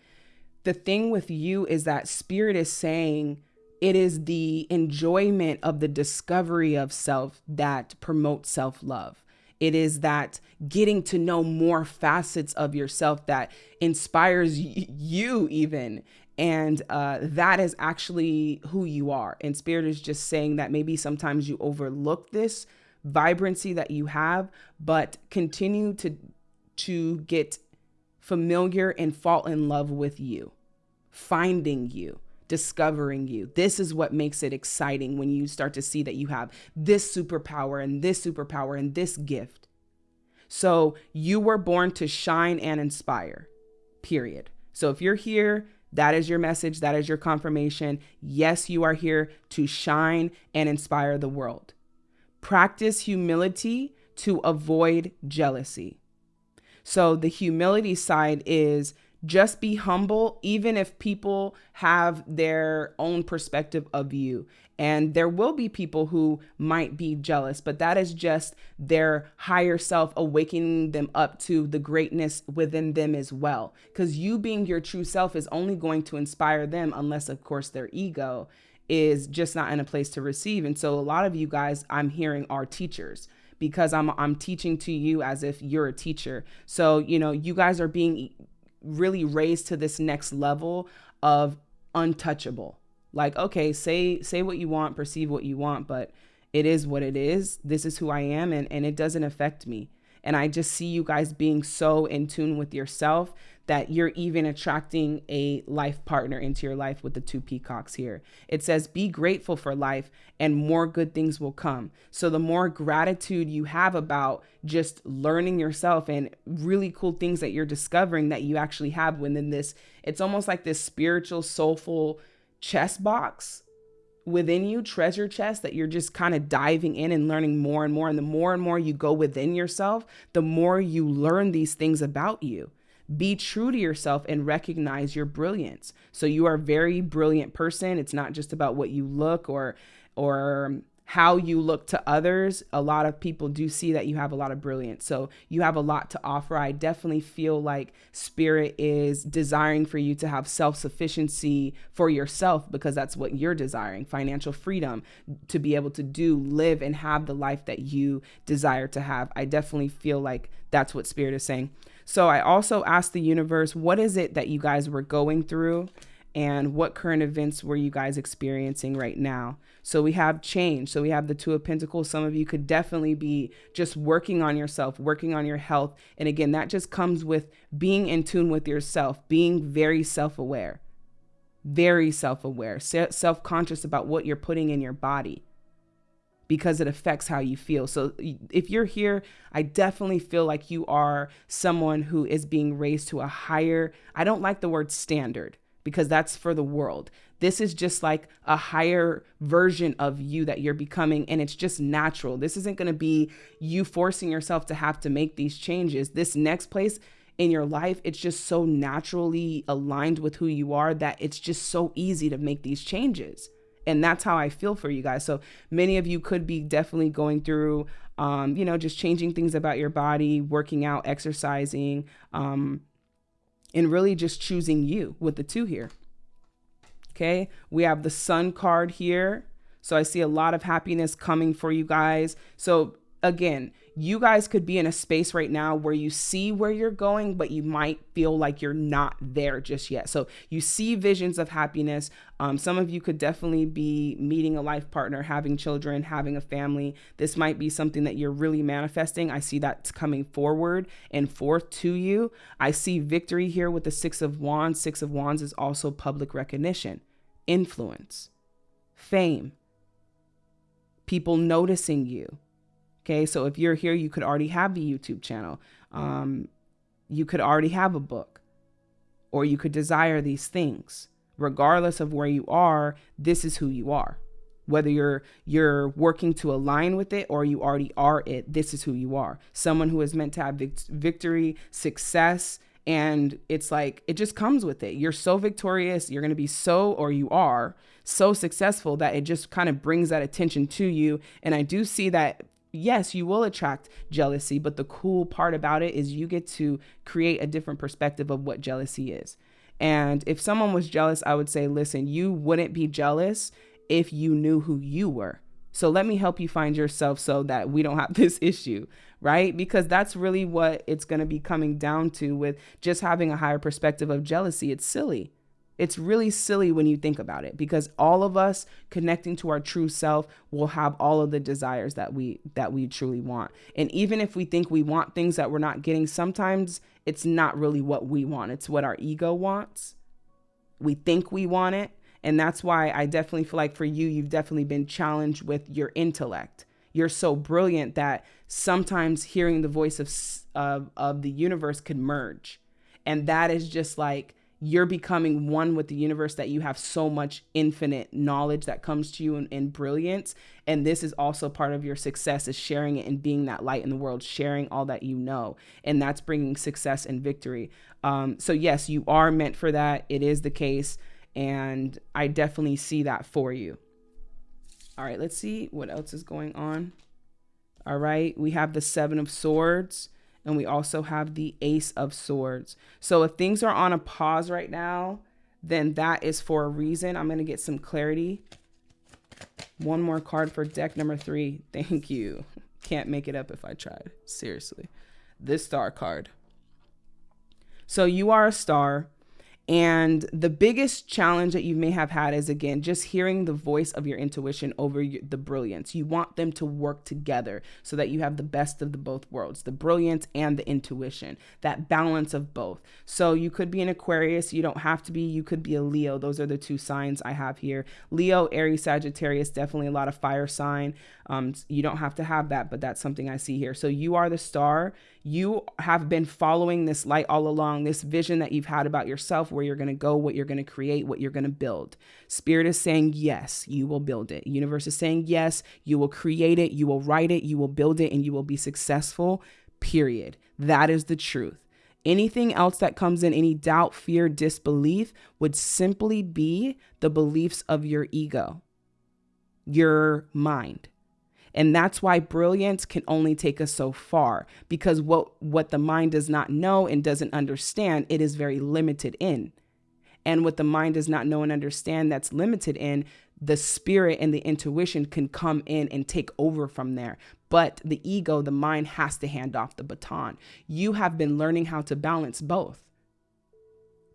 the thing with you is that spirit is saying it is the enjoyment of the discovery of self that promotes self love. It is that getting to know more facets of yourself that inspires you, even. And uh, that is actually who you are. And Spirit is just saying that maybe sometimes you overlook this vibrancy that you have, but continue to to get familiar and fall in love with you, finding you discovering you. This is what makes it exciting when you start to see that you have this superpower and this superpower and this gift. So you were born to shine and inspire, period. So if you're here, that is your message, that is your confirmation. Yes, you are here to shine and inspire the world. Practice humility to avoid jealousy. So the humility side is just be humble, even if people have their own perspective of you. And there will be people who might be jealous, but that is just their higher self awakening them up to the greatness within them as well. Because you being your true self is only going to inspire them, unless, of course, their ego is just not in a place to receive. And so, a lot of you guys I'm hearing are teachers because I'm I'm teaching to you as if you're a teacher. So, you know, you guys are being really raised to this next level of untouchable. Like, okay, say say what you want, perceive what you want, but it is what it is. This is who I am and, and it doesn't affect me. And I just see you guys being so in tune with yourself that you're even attracting a life partner into your life with the two peacocks here. It says, Be grateful for life and more good things will come. So, the more gratitude you have about just learning yourself and really cool things that you're discovering that you actually have within this, it's almost like this spiritual, soulful chess box within you, treasure chest that you're just kind of diving in and learning more and more. And the more and more you go within yourself, the more you learn these things about you. Be true to yourself and recognize your brilliance. So you are a very brilliant person. It's not just about what you look or or how you look to others. A lot of people do see that you have a lot of brilliance. So you have a lot to offer. I definitely feel like spirit is desiring for you to have self-sufficiency for yourself because that's what you're desiring, financial freedom to be able to do, live and have the life that you desire to have. I definitely feel like that's what spirit is saying. So I also asked the universe, what is it that you guys were going through? And what current events were you guys experiencing right now? So we have change. So we have the Two of Pentacles. Some of you could definitely be just working on yourself, working on your health. And again, that just comes with being in tune with yourself, being very self aware, very self aware, self conscious about what you're putting in your body because it affects how you feel. So if you're here, I definitely feel like you are someone who is being raised to a higher, I don't like the word standard because that's for the world. This is just like a higher version of you that you're becoming, and it's just natural. This isn't going to be you forcing yourself to have to make these changes. This next place in your life, it's just so naturally aligned with who you are that it's just so easy to make these changes and that's how I feel for you guys. So many of you could be definitely going through, um, you know, just changing things about your body, working out, exercising, um, and really just choosing you with the two here. Okay, we have the sun card here. So I see a lot of happiness coming for you guys. So again, you guys could be in a space right now where you see where you're going, but you might feel like you're not there just yet. So you see visions of happiness. Um, some of you could definitely be meeting a life partner, having children, having a family. This might be something that you're really manifesting. I see that's coming forward and forth to you. I see victory here with the Six of Wands. Six of Wands is also public recognition, influence, fame, people noticing you Okay, so if you're here, you could already have the YouTube channel. Um, you could already have a book, or you could desire these things. Regardless of where you are, this is who you are. Whether you're you're working to align with it or you already are it, this is who you are. Someone who is meant to have vic- victory, success, and it's like it just comes with it. You're so victorious, you're going to be so or you are so successful that it just kind of brings that attention to you. And I do see that yes, you will attract jealousy, but the cool part about it is you get to create a different perspective of what jealousy is. And if someone was jealous, I would say, listen, you wouldn't be jealous if you knew who you were. So let me help you find yourself so that we don't have [LAUGHS] this issue, right? Because that's really what it's going to be coming down to with just having a higher perspective of jealousy. It's silly. It's really silly when you think about it because all of us connecting to our true self will have all of the desires that we that we truly want. And even if we think we want things that we're not getting, sometimes it's not really what we want. It's what our ego wants. We think we want it, and that's why I definitely feel like for you you've definitely been challenged with your intellect. You're so brilliant that sometimes hearing the voice of of, of the universe could merge. And that is just like you're becoming one with the universe that you have so much infinite knowledge that comes to you in, brilliance. And this is also part of your success is sharing it and being that light in the world sharing all that you know. And that's bringing success and victory. Um, so yes you are meant for that. It is the case. And i definitely see that for you. All right let's see what else is going on. All right we have the seven of swords and we also have the Ace of Swords. So if things are on a pause right now, then that is for a reason. I'm going to get some clarity. One more card for deck number three. [LAUGHS] Thank you. Can't make it up if I tried. Seriously. This star card. So you are a star. And the biggest challenge that you may have had is again, just hearing the voice of your intuition over the brilliance. You want them to work together so that you have the best of the both worlds, the brilliance and the intuition, that balance of both. So you could be an Aquarius, you don't have to be, you could be a Leo. Those are the two signs I have here. Leo, Aries, Sagittarius, definitely a lot of fire sign. Um, you don't have to have that, but that's something I see here. So you are the star. You have been following this light all along, this vision that you've had about yourself, where you're going to go, what you're going to create, what you're going to build. Spirit is saying, yes, you will build it. Universe is saying, yes, you will create it, you will write it, you will build it, and you will be successful, period. That is the truth. Anything else that comes in, any doubt, fear, disbelief, would simply be the beliefs of your ego, your mind. And that's why brilliance can only take us so far because what what the mind does not know and doesn't understand, it is very limited in. And what the mind does not know and understand that's limited in, the spirit and the intuition can come in and take over from there. But the ego, the mind has to hand off the baton. You have been learning how to balance both.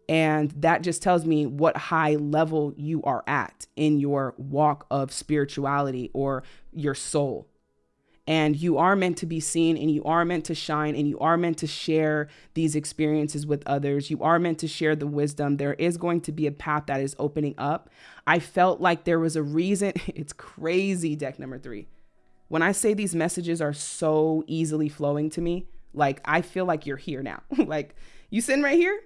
And that just tells me what high level you are at in your walk of spirituality or your soul. And you are meant to be seen and you are meant to shine and you are meant to share these experiences with others. You are meant to share the wisdom. There is going to be a path that is opening up. I felt like there was a reason. [LAUGHS] It's crazy, deck number three. When I say these messages are so easily flowing to me, like I feel like you're here now. [LAUGHS] like you sitting right here,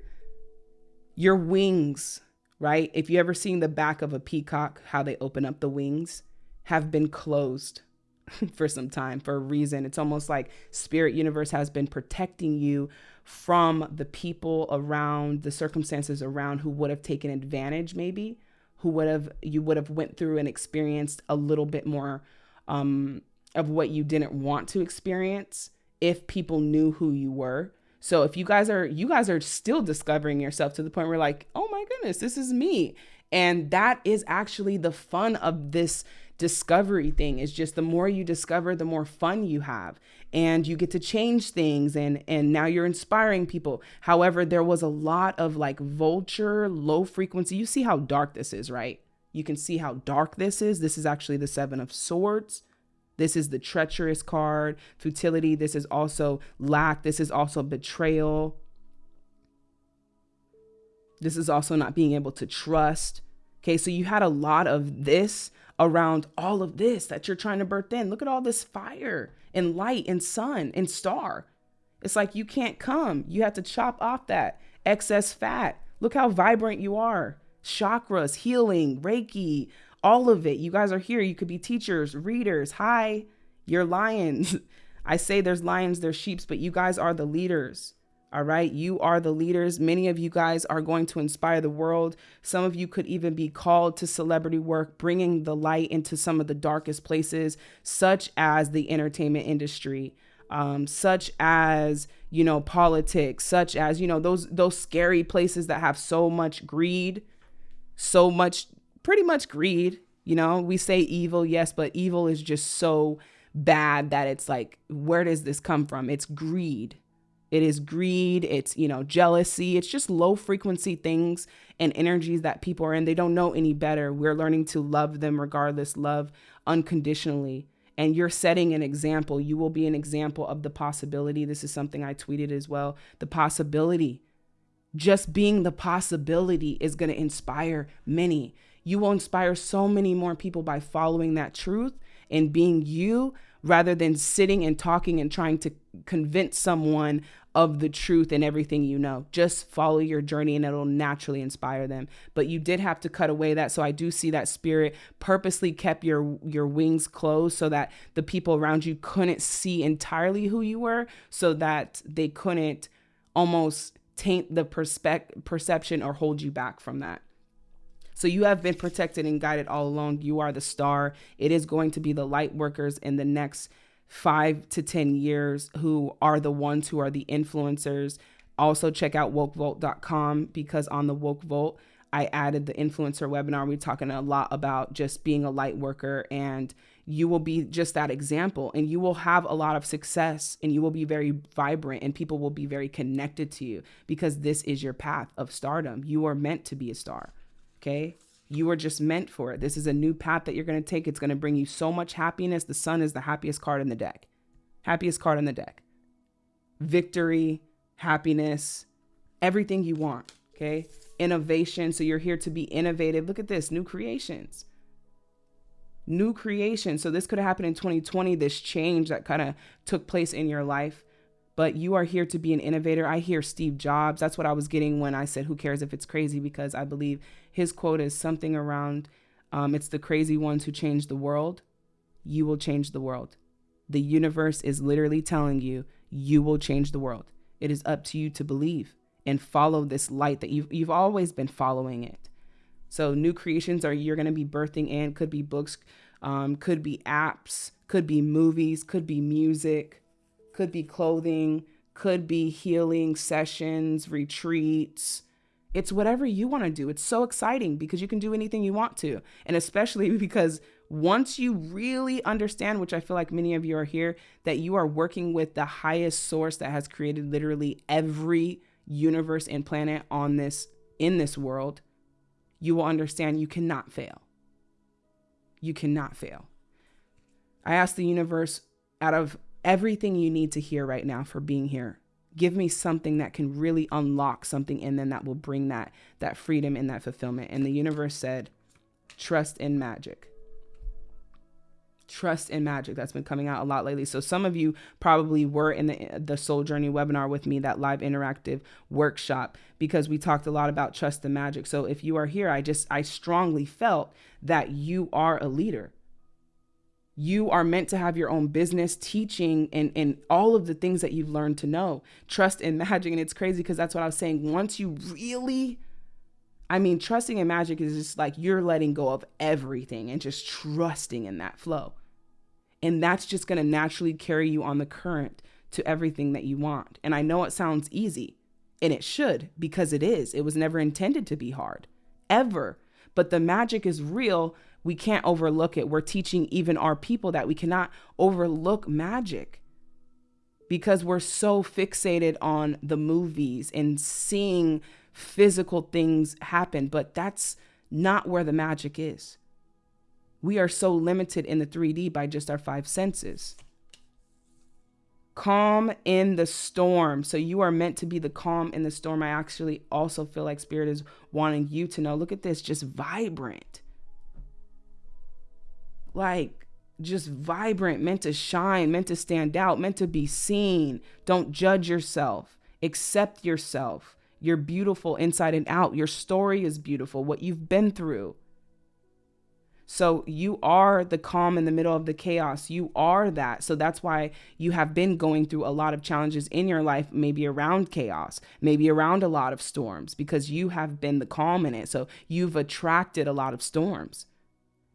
your wings, right? If you ever seen the back of a peacock, how they open up the wings, have been closed [LAUGHS] for some time for a reason. It's almost like spirit universe has been protecting you from the people around, the circumstances around who would have taken advantage maybe, who would have you would have went through and experienced a little bit more um of what you didn't want to experience if people knew who you were. So if you guys are you guys are still discovering yourself to the point where like, "Oh my goodness, this is me." And that is actually the fun of this discovery thing. Is just the more you discover the more fun you have. And you get to change things and and now you're inspiring people. However there was a lot of like vulture low frequency. You see how dark this is right? You can see how dark this is. This is actually the 7 of swords this is the treacherous card, futility. This is also lack. This is also betrayal. This is also not being able to trust. Okay, so you had a lot of this around all of this that you're trying to birth in. Look at all this fire and light and sun and star. It's like you can't come. You have to chop off that excess fat. Look how vibrant you are. Chakras, healing, Reiki, all of it. You guys are here. You could be teachers, readers. Hi, you're lions. [LAUGHS] I say there's lions, there's sheeps, but you guys are the leaders. All right. You are the leaders. Many of you guys are going to inspire the world. Some of you could even be called to celebrity work, bringing the light into some of the darkest places, such as the entertainment industry, um, such as, you know, politics, such as, you know, those, those scary places that have so much greed, so much pretty much greed. You know, we say evil, yes, but evil is just so bad that it's like, where does this come from? It's greed. It is greed. It's, you know, jealousy. It's just low frequency things and energies that people are in. They don't know any better. We're learning to love them regardless, love unconditionally. And you're setting an example. You will be an example of the possibility. This is something I tweeted as well. The possibility. Just being the possibility is going to inspire many. You will inspire so many more people by following that truth and being you rather than sitting and talking and trying to convince someone of the truth and everything you know. Just follow your journey and it'll naturally inspire them. But you did have to cut away that. So I do see that spirit purposely kept your your wings closed so that the people around you couldn't see entirely who you were so that they couldn't almost taint the perspective perception or hold you back from that. So you have been protected and guided all along. You are the star. It is going to be the light workers in the next five to 10 years who are the ones who are the influencers. Also, check out wokevolt.com because on the Woke I added the influencer webinar. We're talking a lot about just being a light worker, and you will be just that example. And you will have a lot of success, and you will be very vibrant, and people will be very connected to you because this is your path of stardom. You are meant to be a star. Okay. You are just meant for it. This is a new path that you're going to take. It's going to bring you so much happiness. The sun is the happiest card in the deck. Happiest card in the deck. Victory, happiness, everything you want. Okay. Innovation. So you're here to be innovative. Look at this new creations. New creation. So this could have happened in 2020, this change that kind of took place in your life but you are here to be an innovator. I hear Steve Jobs. That's what I was getting when I said, Who cares if it's crazy? Because I believe his quote is something around um, it's the crazy ones who change the world. You will change the world. The universe is literally telling you, you will change the world. It is up to you to believe and follow this light that you've, you've always been following it. So, new creations are you're going to be birthing in, could be books, um, could be apps, could be movies, could be music could be clothing, could be healing sessions, retreats. It's whatever you want to do. It's so exciting because you can do anything you want to. And especially [LAUGHS] because once you really understand, which I feel like many of you are here, that you are working with the highest source that has created literally every universe and planet on this in this world, you will understand you cannot fail. You cannot fail. I ask the universe out of everything you need to hear right now for being here. Give me something that can really unlock something in them that will bring that that freedom and that fulfillment. And the universe said, trust in magic. trust in magic that's been coming out a lot lately so some of you probably were in the the soul journey webinar with me that live interactive workshop because we talked a lot about trust and magic so if you are here i just i strongly felt that you are a leader you are meant to have your own business teaching and, and all of the things that you've learned to know trust in [LAUGHS] magic and it's crazy because that's what i was saying once you really I mean, trusting in magic is just like you're letting go of everything and just trusting in that flow. And that's just going to naturally carry you on the current to everything that you want. And I know it sounds easy, and it should because it is. It was never intended to be hard, ever. But the magic is real. We can't overlook it. We're teaching even our people that we cannot overlook magic because we're so fixated on the movies and seeing physical things happen, but that's not where the magic is. We are so limited in the 3D by just our five senses. Calm in the storm. So you are meant to be the calm in the storm. I actually also feel like Spirit is wanting you to know look at this, just vibrant. Like, just vibrant, meant to shine, meant to stand out, meant to be seen. Don't judge yourself, accept yourself. You're beautiful inside and out. Your story is beautiful, what you've been through. So you are the calm in the middle of the chaos. You are that. So that's why you have been going through a lot of challenges in your life, maybe around chaos, maybe around a lot of storms, because you have been the calm in it. So you've attracted a lot of storms.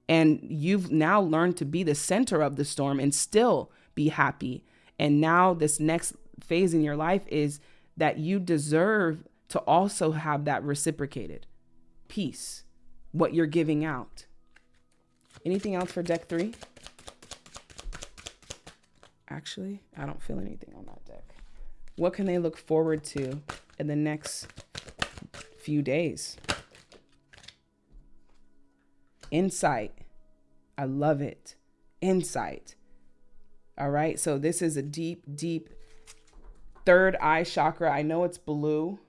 And you've now learned to be the center of the storm and still be happy. And now, this next phase in your life is that you deserve to also have that reciprocated peace, what you're giving out. Anything else for deck three? Actually, I don't feel anything on that deck. What can they look forward to in the next few days? Insight. I love it. Insight. All right. So this is a deep, deep third eye chakra. I know it's blue.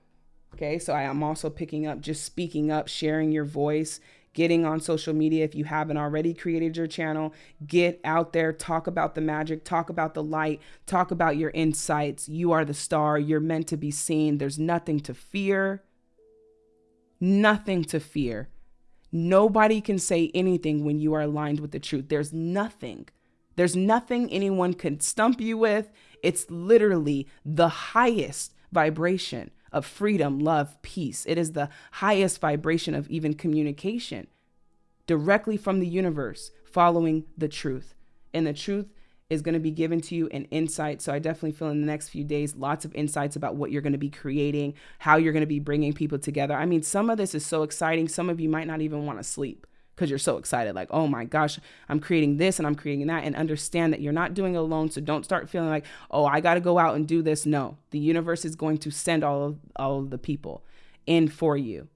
Okay, so I am also picking up just speaking up, sharing your voice, getting on social media. If you haven't already created your channel, get out there, talk about the magic, talk about the light, talk about your insights. You are the star, you're meant to be seen. There's nothing to fear. Nothing to fear. Nobody can say anything when you are aligned with the truth. There's nothing. There's nothing anyone can stump you with. It's literally the highest vibration of freedom, love, peace. It is the highest vibration of even communication directly from the universe, following the truth. And the truth is going to be given to you in insight. So I definitely feel in the next few days, lots of insights about what you're going to be creating, how you're going to be bringing people together. I mean, some of this is so exciting. Some of you might not even want to sleep because you're so excited like oh my gosh i'm creating this and i'm creating that and understand that you're not doing it alone so don't start feeling like oh i got to go out and do this no the universe is going to send all of all of the people in for you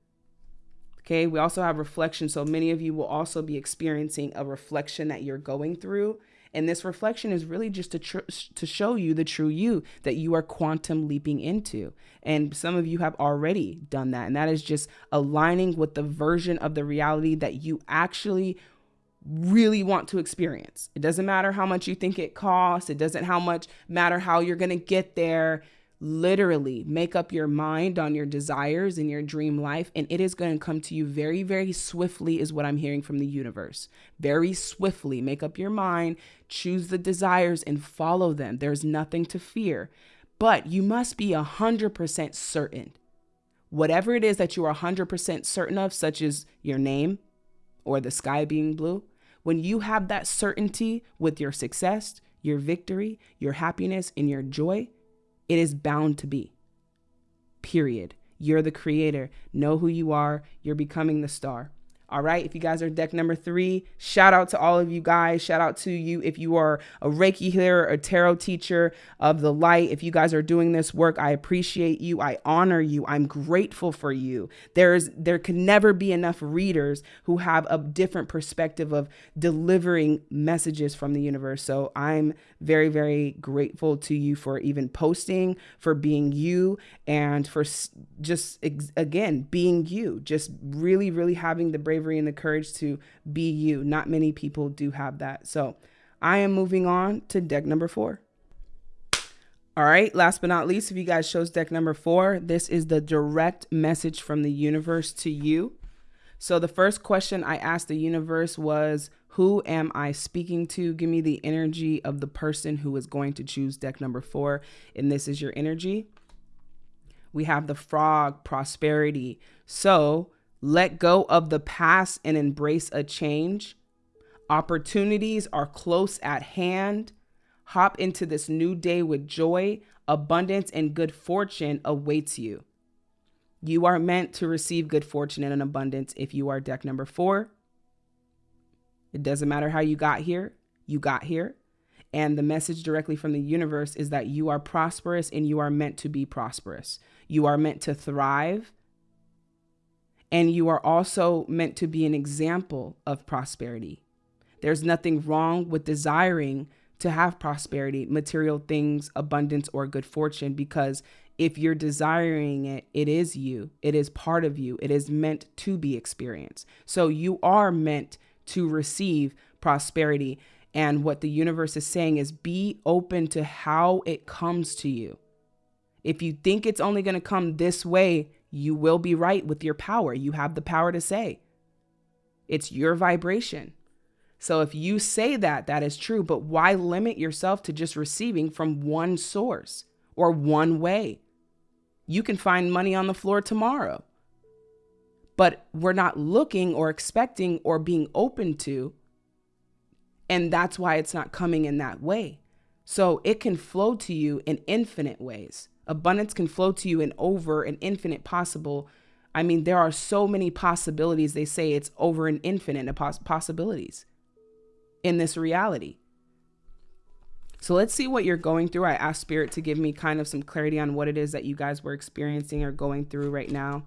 okay we also have reflection so many of you will also be experiencing a reflection that you're going through and this reflection is really just to tr- to show you the true you that you are quantum leaping into. And some of you have already done that. And that is just aligning with the version of the reality that you actually really want to experience. It doesn't matter how much you think it costs. It doesn't how much matter how you're going to get there literally make up your mind on your desires and your dream life and it is going to come to you very very swiftly is what i'm hearing from the universe. Very swiftly make up your mind choose the desires and follow them. There's nothing to fear. But you must be 100% certain. Whatever it is that you are 100% certain of such as your name or the sky being blue when you have that certainty with your success your victory your happiness and your joy it is bound to be. Period. You're the creator. Know who you are. You're becoming the star. All right. If you guys are deck number three, shout out to all of you guys. Shout out to you if you are a Reiki healer, a tarot teacher of the light. If you guys are doing this work, I appreciate you. I honor you. I'm grateful for you. There's there can never be enough readers who have a different perspective of delivering messages from the universe. So I'm very, very grateful to you for even posting, for being you, and for just again being you. Just really, really having the bravery and the courage to be you. Not many people do have that. So I am moving on to deck number four. All right, last but not least, if you guys chose deck number four, this is the direct message from the universe to you. So the first question I asked the universe was, Who am I speaking to? Give me the energy of the person who is going to choose deck number four. And this is your energy. We have the frog, prosperity. So let go of the past and embrace a change. Opportunities are close at hand. Hop into this new day with joy. Abundance and good fortune awaits you. You are meant to receive good fortune and an abundance if you are deck number four. It doesn't matter how you got here, you got here. And the message directly from the universe is that you are prosperous and you are meant to be prosperous. You are meant to thrive and you are also meant to be an example of prosperity. There's nothing wrong with desiring to have prosperity, material things, abundance, or good fortune, because if you're desiring it, it is you, it is part of you, it is meant to be experienced. So you are meant to receive prosperity. And what the universe is saying is be open to how it comes to you. If you think it's only going to come this way, you will be right with your power. You have the power to say. It's your vibration. So if you say that, that is true. But why limit yourself to just receiving from one source or one way? You can find money on the floor tomorrow. But we're not looking or expecting or being open to. And that's why it's not coming in that way. So it can flow to you in infinite ways. Abundance can flow to you in over an infinite possible. I mean, there are so many possibilities. They say it's over an infinite poss- possibilities in this reality. So let's see what you're going through. I asked Spirit to give me kind of some clarity on what it is that you guys were experiencing or going through right now.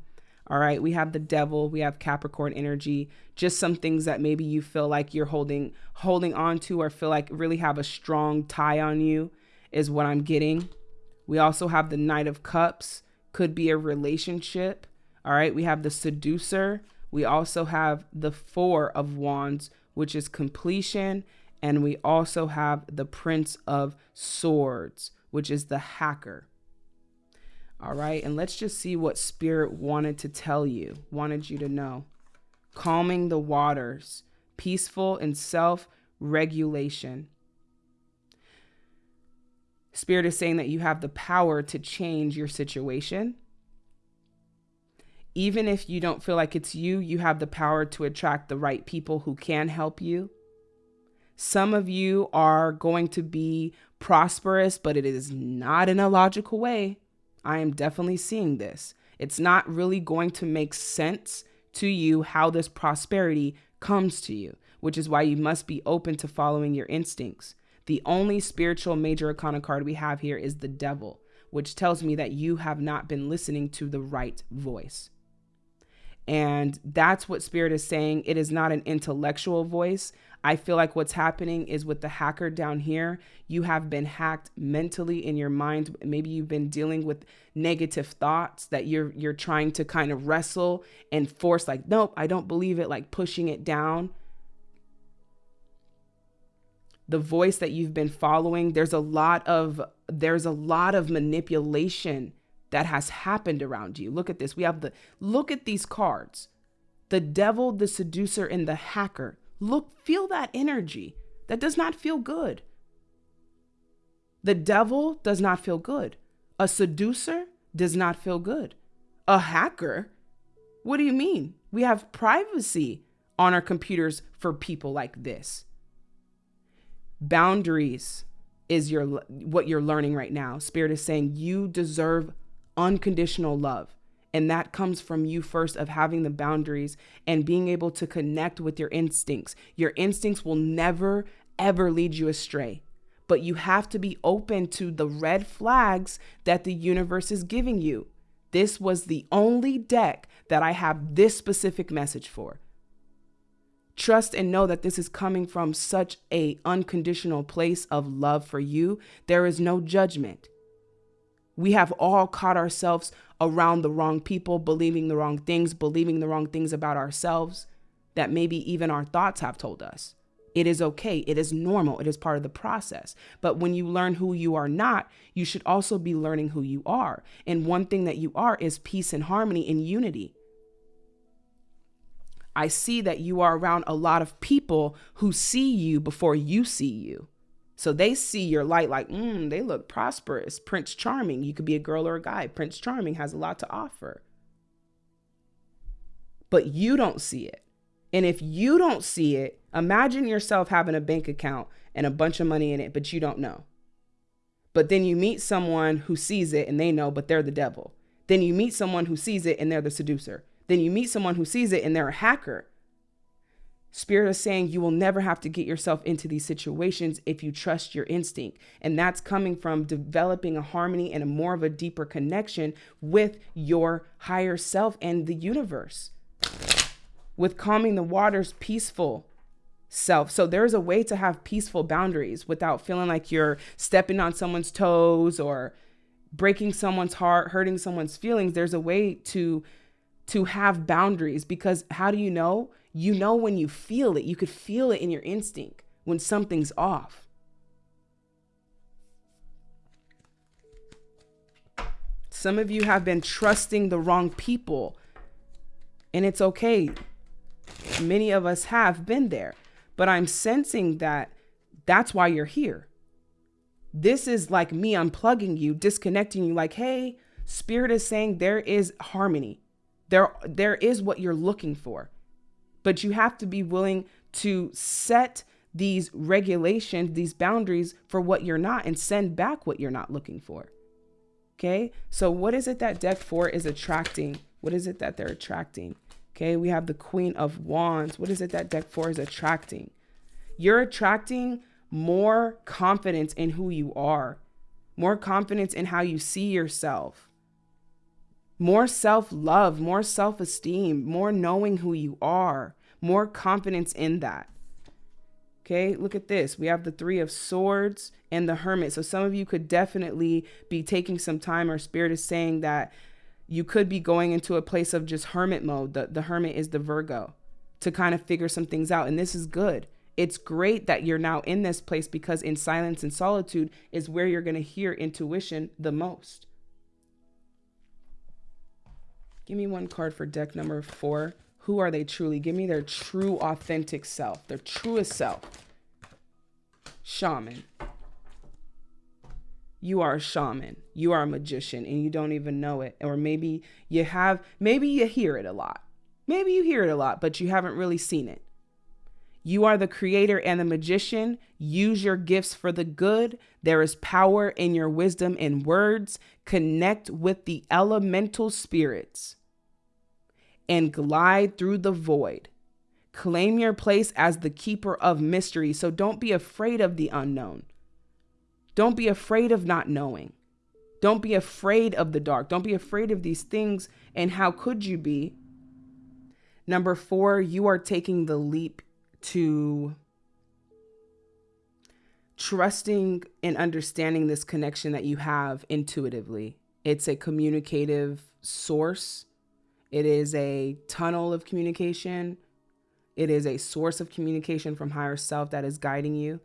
All right, we have the devil, we have Capricorn energy, just some things that maybe you feel like you're holding holding on to or feel like really have a strong tie on you is what I'm getting. We also have the Knight of Cups, could be a relationship. All right, we have the Seducer. We also have the Four of Wands, which is completion. And we also have the Prince of Swords, which is the hacker. All right, and let's just see what Spirit wanted to tell you, wanted you to know. Calming the waters, peaceful and self regulation. Spirit is saying that you have the power to change your situation. Even if you don't feel like it's you, you have the power to attract the right people who can help you. Some of you are going to be prosperous, but it is not in a logical way. I am definitely seeing this. It's not really going to make sense to you how this prosperity comes to you, which is why you must be open to following your instincts. The only spiritual major arcana card we have here is the devil, which tells me that you have not been listening to the right voice. And that's what spirit is saying. It is not an intellectual voice. I feel like what's happening is with the hacker down here, you have been hacked mentally in your mind. Maybe you've been dealing with negative thoughts that you're you're trying to kind of wrestle and force like, nope, I don't believe it, like pushing it down. The voice that you've been following there's a lot of there's a lot of manipulation that has happened around you. Look at this. We have the look at these cards. The devil the seducer and the hacker look feel that energy. That does not feel good. The devil does not feel good. A seducer does not feel good. A hacker what do you mean? We have privacy on our computers for people like this. Boundaries is your what you're learning right now. Spirit is saying you deserve unconditional love and that comes from you first of having the boundaries and being able to connect with your instincts your instincts will never ever lead you astray but you have to be open to the red flags that the universe is giving you this was the only deck that i have this specific message for Trust and know that this is coming from such a unconditional place of love for you. There is no judgment. We have all caught ourselves around the wrong people, believing the wrong things, believing the wrong things about ourselves that maybe even our thoughts have told us. It is okay. It is normal. It is part of the process. But when you learn who you are not, you should also be learning who you are. And one thing that you are is peace and harmony and unity. I see that you are around a lot of people who see you before you see you. So they see your light like, mm, they look prosperous. Prince Charming. You could be a girl or a guy. Prince Charming has a lot to offer. But you don't see it. And if you don't see it, imagine yourself having a bank account and a bunch of money in it, but you don't know. But then you meet someone who sees it and they know, but they're the devil. Then you meet someone who sees it and they're the seducer. Then you meet someone who sees it and they're a hacker. Spirit is saying you will never have to get yourself into these situations if you trust your instinct. And that's coming from developing a harmony and a more of a deeper connection with your higher self and the universe with calming the waters peaceful self. So there's a way to have peaceful boundaries without feeling like you're stepping on someone's toes or breaking someone's heart, hurting someone's feelings. There's a way to to have boundaries because how do you know? You know when you feel it. You could feel it in your instinct when something's off. Some of you have been trusting the wrong people. And it's okay. Many of us have been there, but I'm sensing that that's why you're here. This is like me unplugging you, disconnecting you like, "Hey, spirit is saying there is harmony. There there is what you're looking for." But you have to be willing to set these regulations, these boundaries for what you're not and send back what you're not looking for. Okay? So what is it that deck 4 is attracting? What is it that they're attracting? Okay, we have the Queen of Wands. What is it that deck four is attracting? You're attracting more confidence in who you are, more confidence in how you see yourself, more self love, more self esteem, more knowing who you are, more confidence in that. Okay, look at this. We have the Three of Swords and the Hermit. So some of you could definitely be taking some time, or Spirit is saying that you could be going into a place of just hermit mode. The, the hermit is the Virgo to kind of figure some things out. And this is good. It's great that you're now in this place because in silence and solitude is where you're going to hear intuition the most. Give me one card for deck number four. Who are they truly? Give me their true, authentic self, their truest self. Shaman you are a shaman, you are a magician, and you don't even know it. Or maybe you have, maybe you hear it a lot. Maybe you hear it a lot, but you haven't really seen it. You are the creator and the magician. Use your gifts for the good. There is power in your wisdom and words. Connect with the elemental spirits and glide through the void. Claim your place as the keeper of mystery. So don't be afraid of the unknown. Don't be afraid of not knowing. Don't be afraid of the dark. Don't be afraid of these things. And how could you be? Number four, you are taking the leap to trusting and understanding this connection that you have intuitively. It's a communicative source, it is a tunnel of communication, it is a source of communication from higher self that is guiding you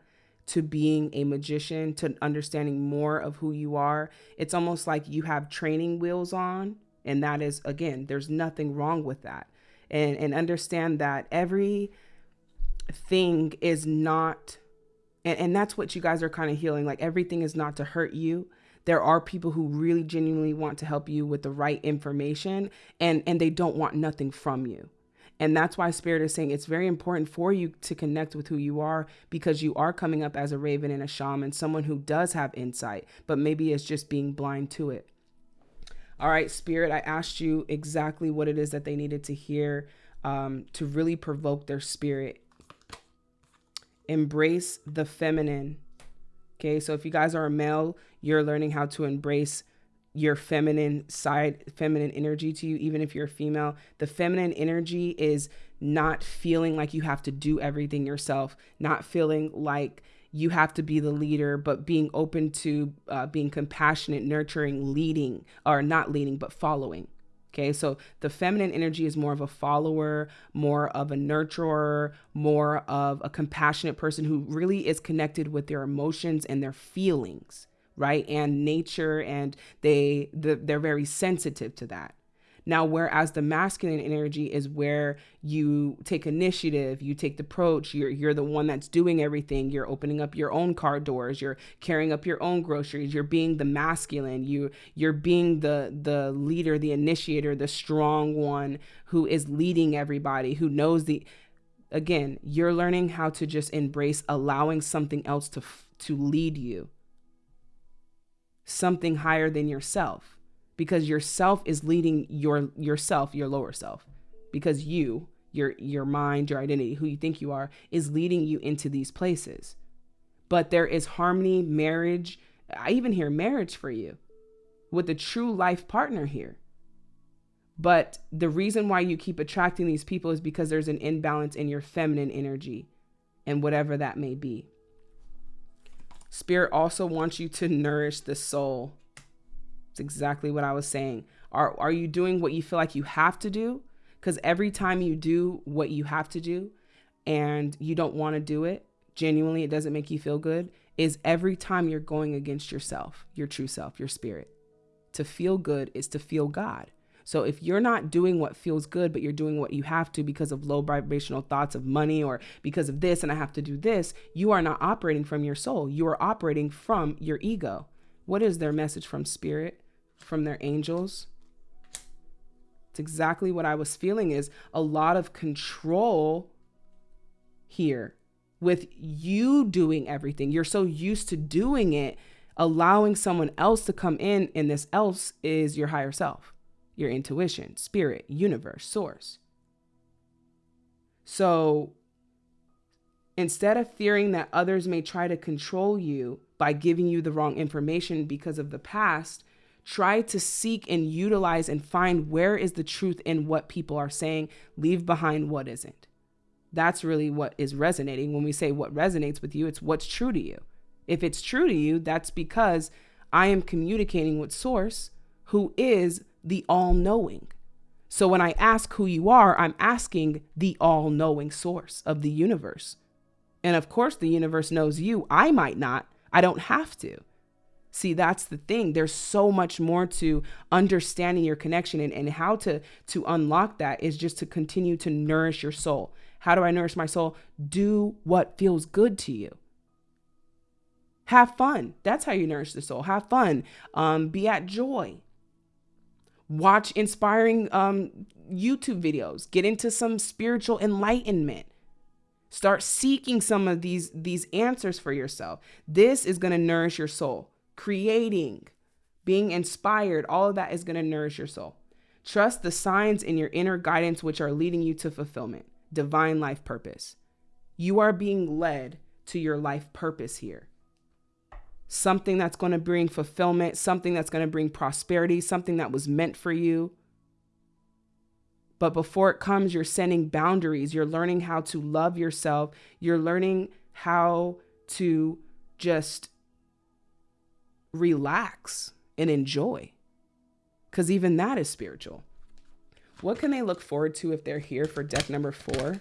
to being a magician, to understanding more of who you are. It's almost like you have training wheels on. And that is, again, there's nothing wrong with that. And, and understand that every thing is not, and, and that's what you guys are kind of healing. Like everything is not to hurt you. There are people who really genuinely want to help you with the right information and, and they don't want nothing from you. And that's why Spirit is saying it's very important for you to connect with who you are because you are coming up as a raven and a shaman, someone who does have insight, but maybe is just being blind to it. All right, Spirit, I asked you exactly what it is that they needed to hear um, to really provoke their spirit. Embrace the feminine. Okay, so if you guys are a male, you're learning how to embrace your feminine side, feminine energy to you, even if you're a female. The feminine energy is not feeling like you have to do everything yourself, not feeling like you have to be the leader, but being open to uh, being compassionate, nurturing, leading, or not leading, but following. Okay, so the feminine energy is more of a follower, more of a nurturer, more of a compassionate person who really is connected with their emotions and their feelings, right? And nature, and they the, they're very sensitive to that. Now, whereas the masculine energy is where you take initiative, you take the approach, you're, you're the one that's doing everything. You're opening up your own car doors, you're carrying up your own groceries, you're being the masculine, you, you're being the, the leader, the initiator, the strong one who is leading everybody, who knows the, again, you're learning how to just embrace allowing something else to, to lead you, something higher than yourself because yourself is leading your yourself, your lower self, because you, your your mind, your identity, who you think you are, is leading you into these places. But there is harmony, marriage. I even hear marriage for you with a true life partner here. But the reason why you keep attracting these people is because there's an imbalance in your feminine energy and whatever that may be. Spirit also wants you to nourish the soul it's exactly what I was saying. Are are you doing what you feel like you have to do? Cuz every time you do what you have to do and you don't want to do it, genuinely it doesn't make you feel good, is every time you're going against yourself, your true self, your spirit. To feel good is to feel God. So if you're not doing what feels good, but you're doing what you have to because of low vibrational thoughts of money or because of this and I have to do this, you are not operating from your soul. You are operating from your ego. What is their message from spirit? From their angels. It's exactly what I was feeling is a lot of control here with you doing everything. You're so used to doing it, allowing someone else to come in, and this else is your higher self, your intuition, spirit, universe, source. So instead of fearing that others may try to control you by giving you the wrong information because of the past, try to seek and utilize and find where is the truth in what people are saying, leave behind what isn't. That's really what is resonating. When we say what resonates with you, it's what's true to you. If it's true to you, that's because I am communicating with Source, who is the all knowing. So when I ask who you are, I'm asking the all knowing source of the universe. And of course, the universe knows you. I might not. I don't have to. See, that's the thing. There's so much more to understanding your connection and, and how to to unlock that is just to continue to nourish your soul. How do I nourish my soul? Do what feels good to you. Have fun. That's how you nourish the soul. Have fun. Um, be at joy. Watch inspiring um, YouTube videos. Get into some spiritual enlightenment. Start seeking some of these these answers for yourself. This is going to nourish your soul creating, being inspired, all of that is going to nourish your soul. Trust the signs in your inner guidance, which are leading you to fulfillment, divine life purpose. You are being led to your life purpose here. Something that's going to bring fulfillment, something that's going to bring prosperity, something that was meant for you. But before it comes, you're setting boundaries. You're learning how to love yourself. You're learning how to just relax and enjoy. Because even that is spiritual. What can they look forward to if they're here for deck number four?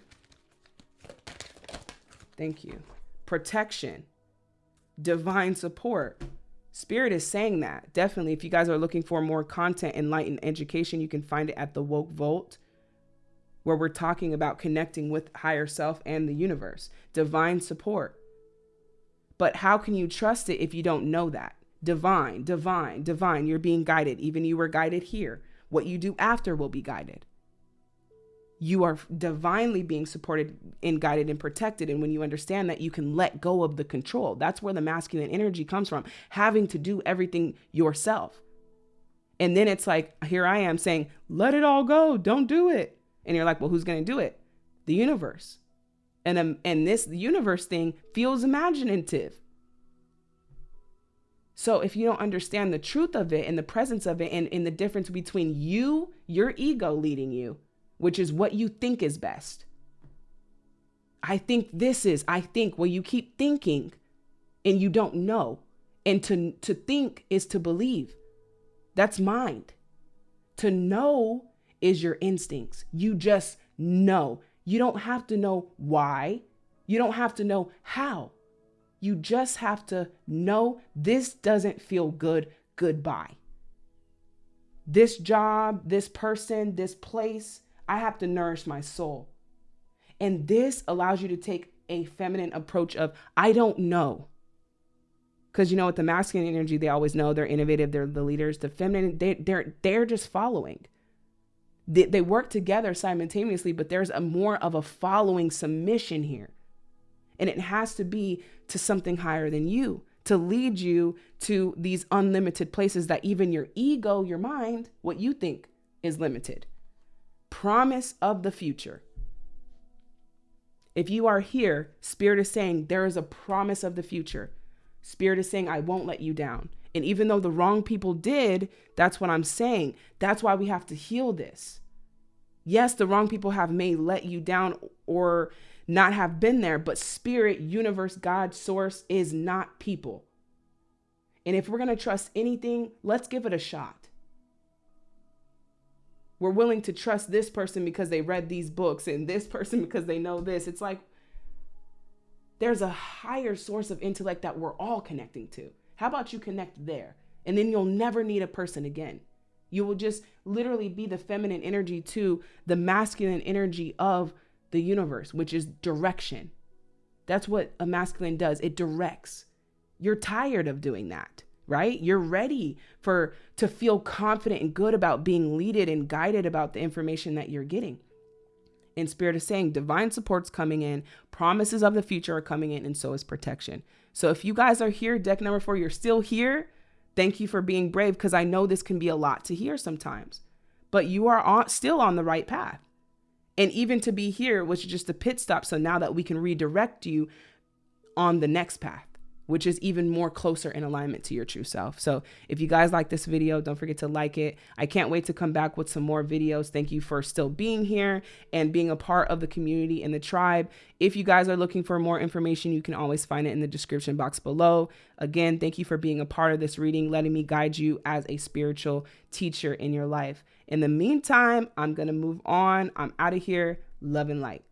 Thank you. Protection, divine support. Spirit is saying that. Definitely, if you guys are looking for more content, enlightened education, you can find it at the Woke Vault, where we're talking about connecting with higher self and the universe. Divine support. But how can you trust it if you don't know that? Divine, divine, divine. You're being guided. Even you were guided here. What you do after will be guided. You are divinely being supported and guided and protected. And when you understand that, you can let go of the control. That's where the masculine energy comes from, having to do everything yourself. And then it's like, here I am saying, let it all go. Don't do it. And you're like, well, who's going to do it? The universe. And, um, and this universe thing feels imaginative. So if you don't understand the truth of it and the presence of it and, and the difference between you, your ego leading you, which is what you think is best. I think this is, I think, well, you keep thinking and you don't know. And to, to think is to believe. That's mind. To know is your instincts. You just know. You don't have to know why. You don't have to know how. You just have to know this doesn't feel good. Goodbye. This job, this person, this place, I have to nourish my soul. And this allows you to take a feminine approach of, I don't know. Because you know, with the masculine energy, they always know they're innovative, they're the leaders. The feminine, they, they're they're just following. They, they work together simultaneously, but there's a more of a following submission here. And it has to be to something higher than you to lead you to these unlimited places that even your ego, your mind, what you think is limited. Promise of the future. If you are here, Spirit is saying there is a promise of the future. Spirit is saying, I won't let you down. And even though the wrong people did, that's what I'm saying. That's why we have to heal this. Yes, the wrong people have may let you down or not have been there, but spirit, universe, God, source is not people. And if we're going to trust anything, let's give it a shot. We're willing to trust this person because they read these books and this [LAUGHS] person because they know this. It's like there's a higher source of intellect that we're all connecting to. How about you connect there? And then you'll never need a person again. You will just literally be the feminine energy to the masculine energy of the universe, which is direction. That's what a masculine does. It directs. You're tired of doing that, right? You're ready for to feel confident and good about being leaded and guided about the information that you're getting. And spirit is saying divine support's coming in, promises of the future are coming in, and so is protection. So if you guys are here, deck number four, you're still here. Thank you for being brave because I know this can be a lot to hear sometimes, but you are on, still on the right path. And even to be here was just a pit stop. So now that we can redirect you on the next path, which is even more closer in alignment to your true self. So if you guys like this video, don't forget to like it. I can't wait to come back with some more videos. Thank you for still being here and being a part of the community and the tribe. If you guys are looking for more information, you can always find it in the description box below. Again, thank you for being a part of this reading, letting me guide you as a spiritual teacher in your life. In the meantime, I'm going to move on. I'm out of here. Love and light.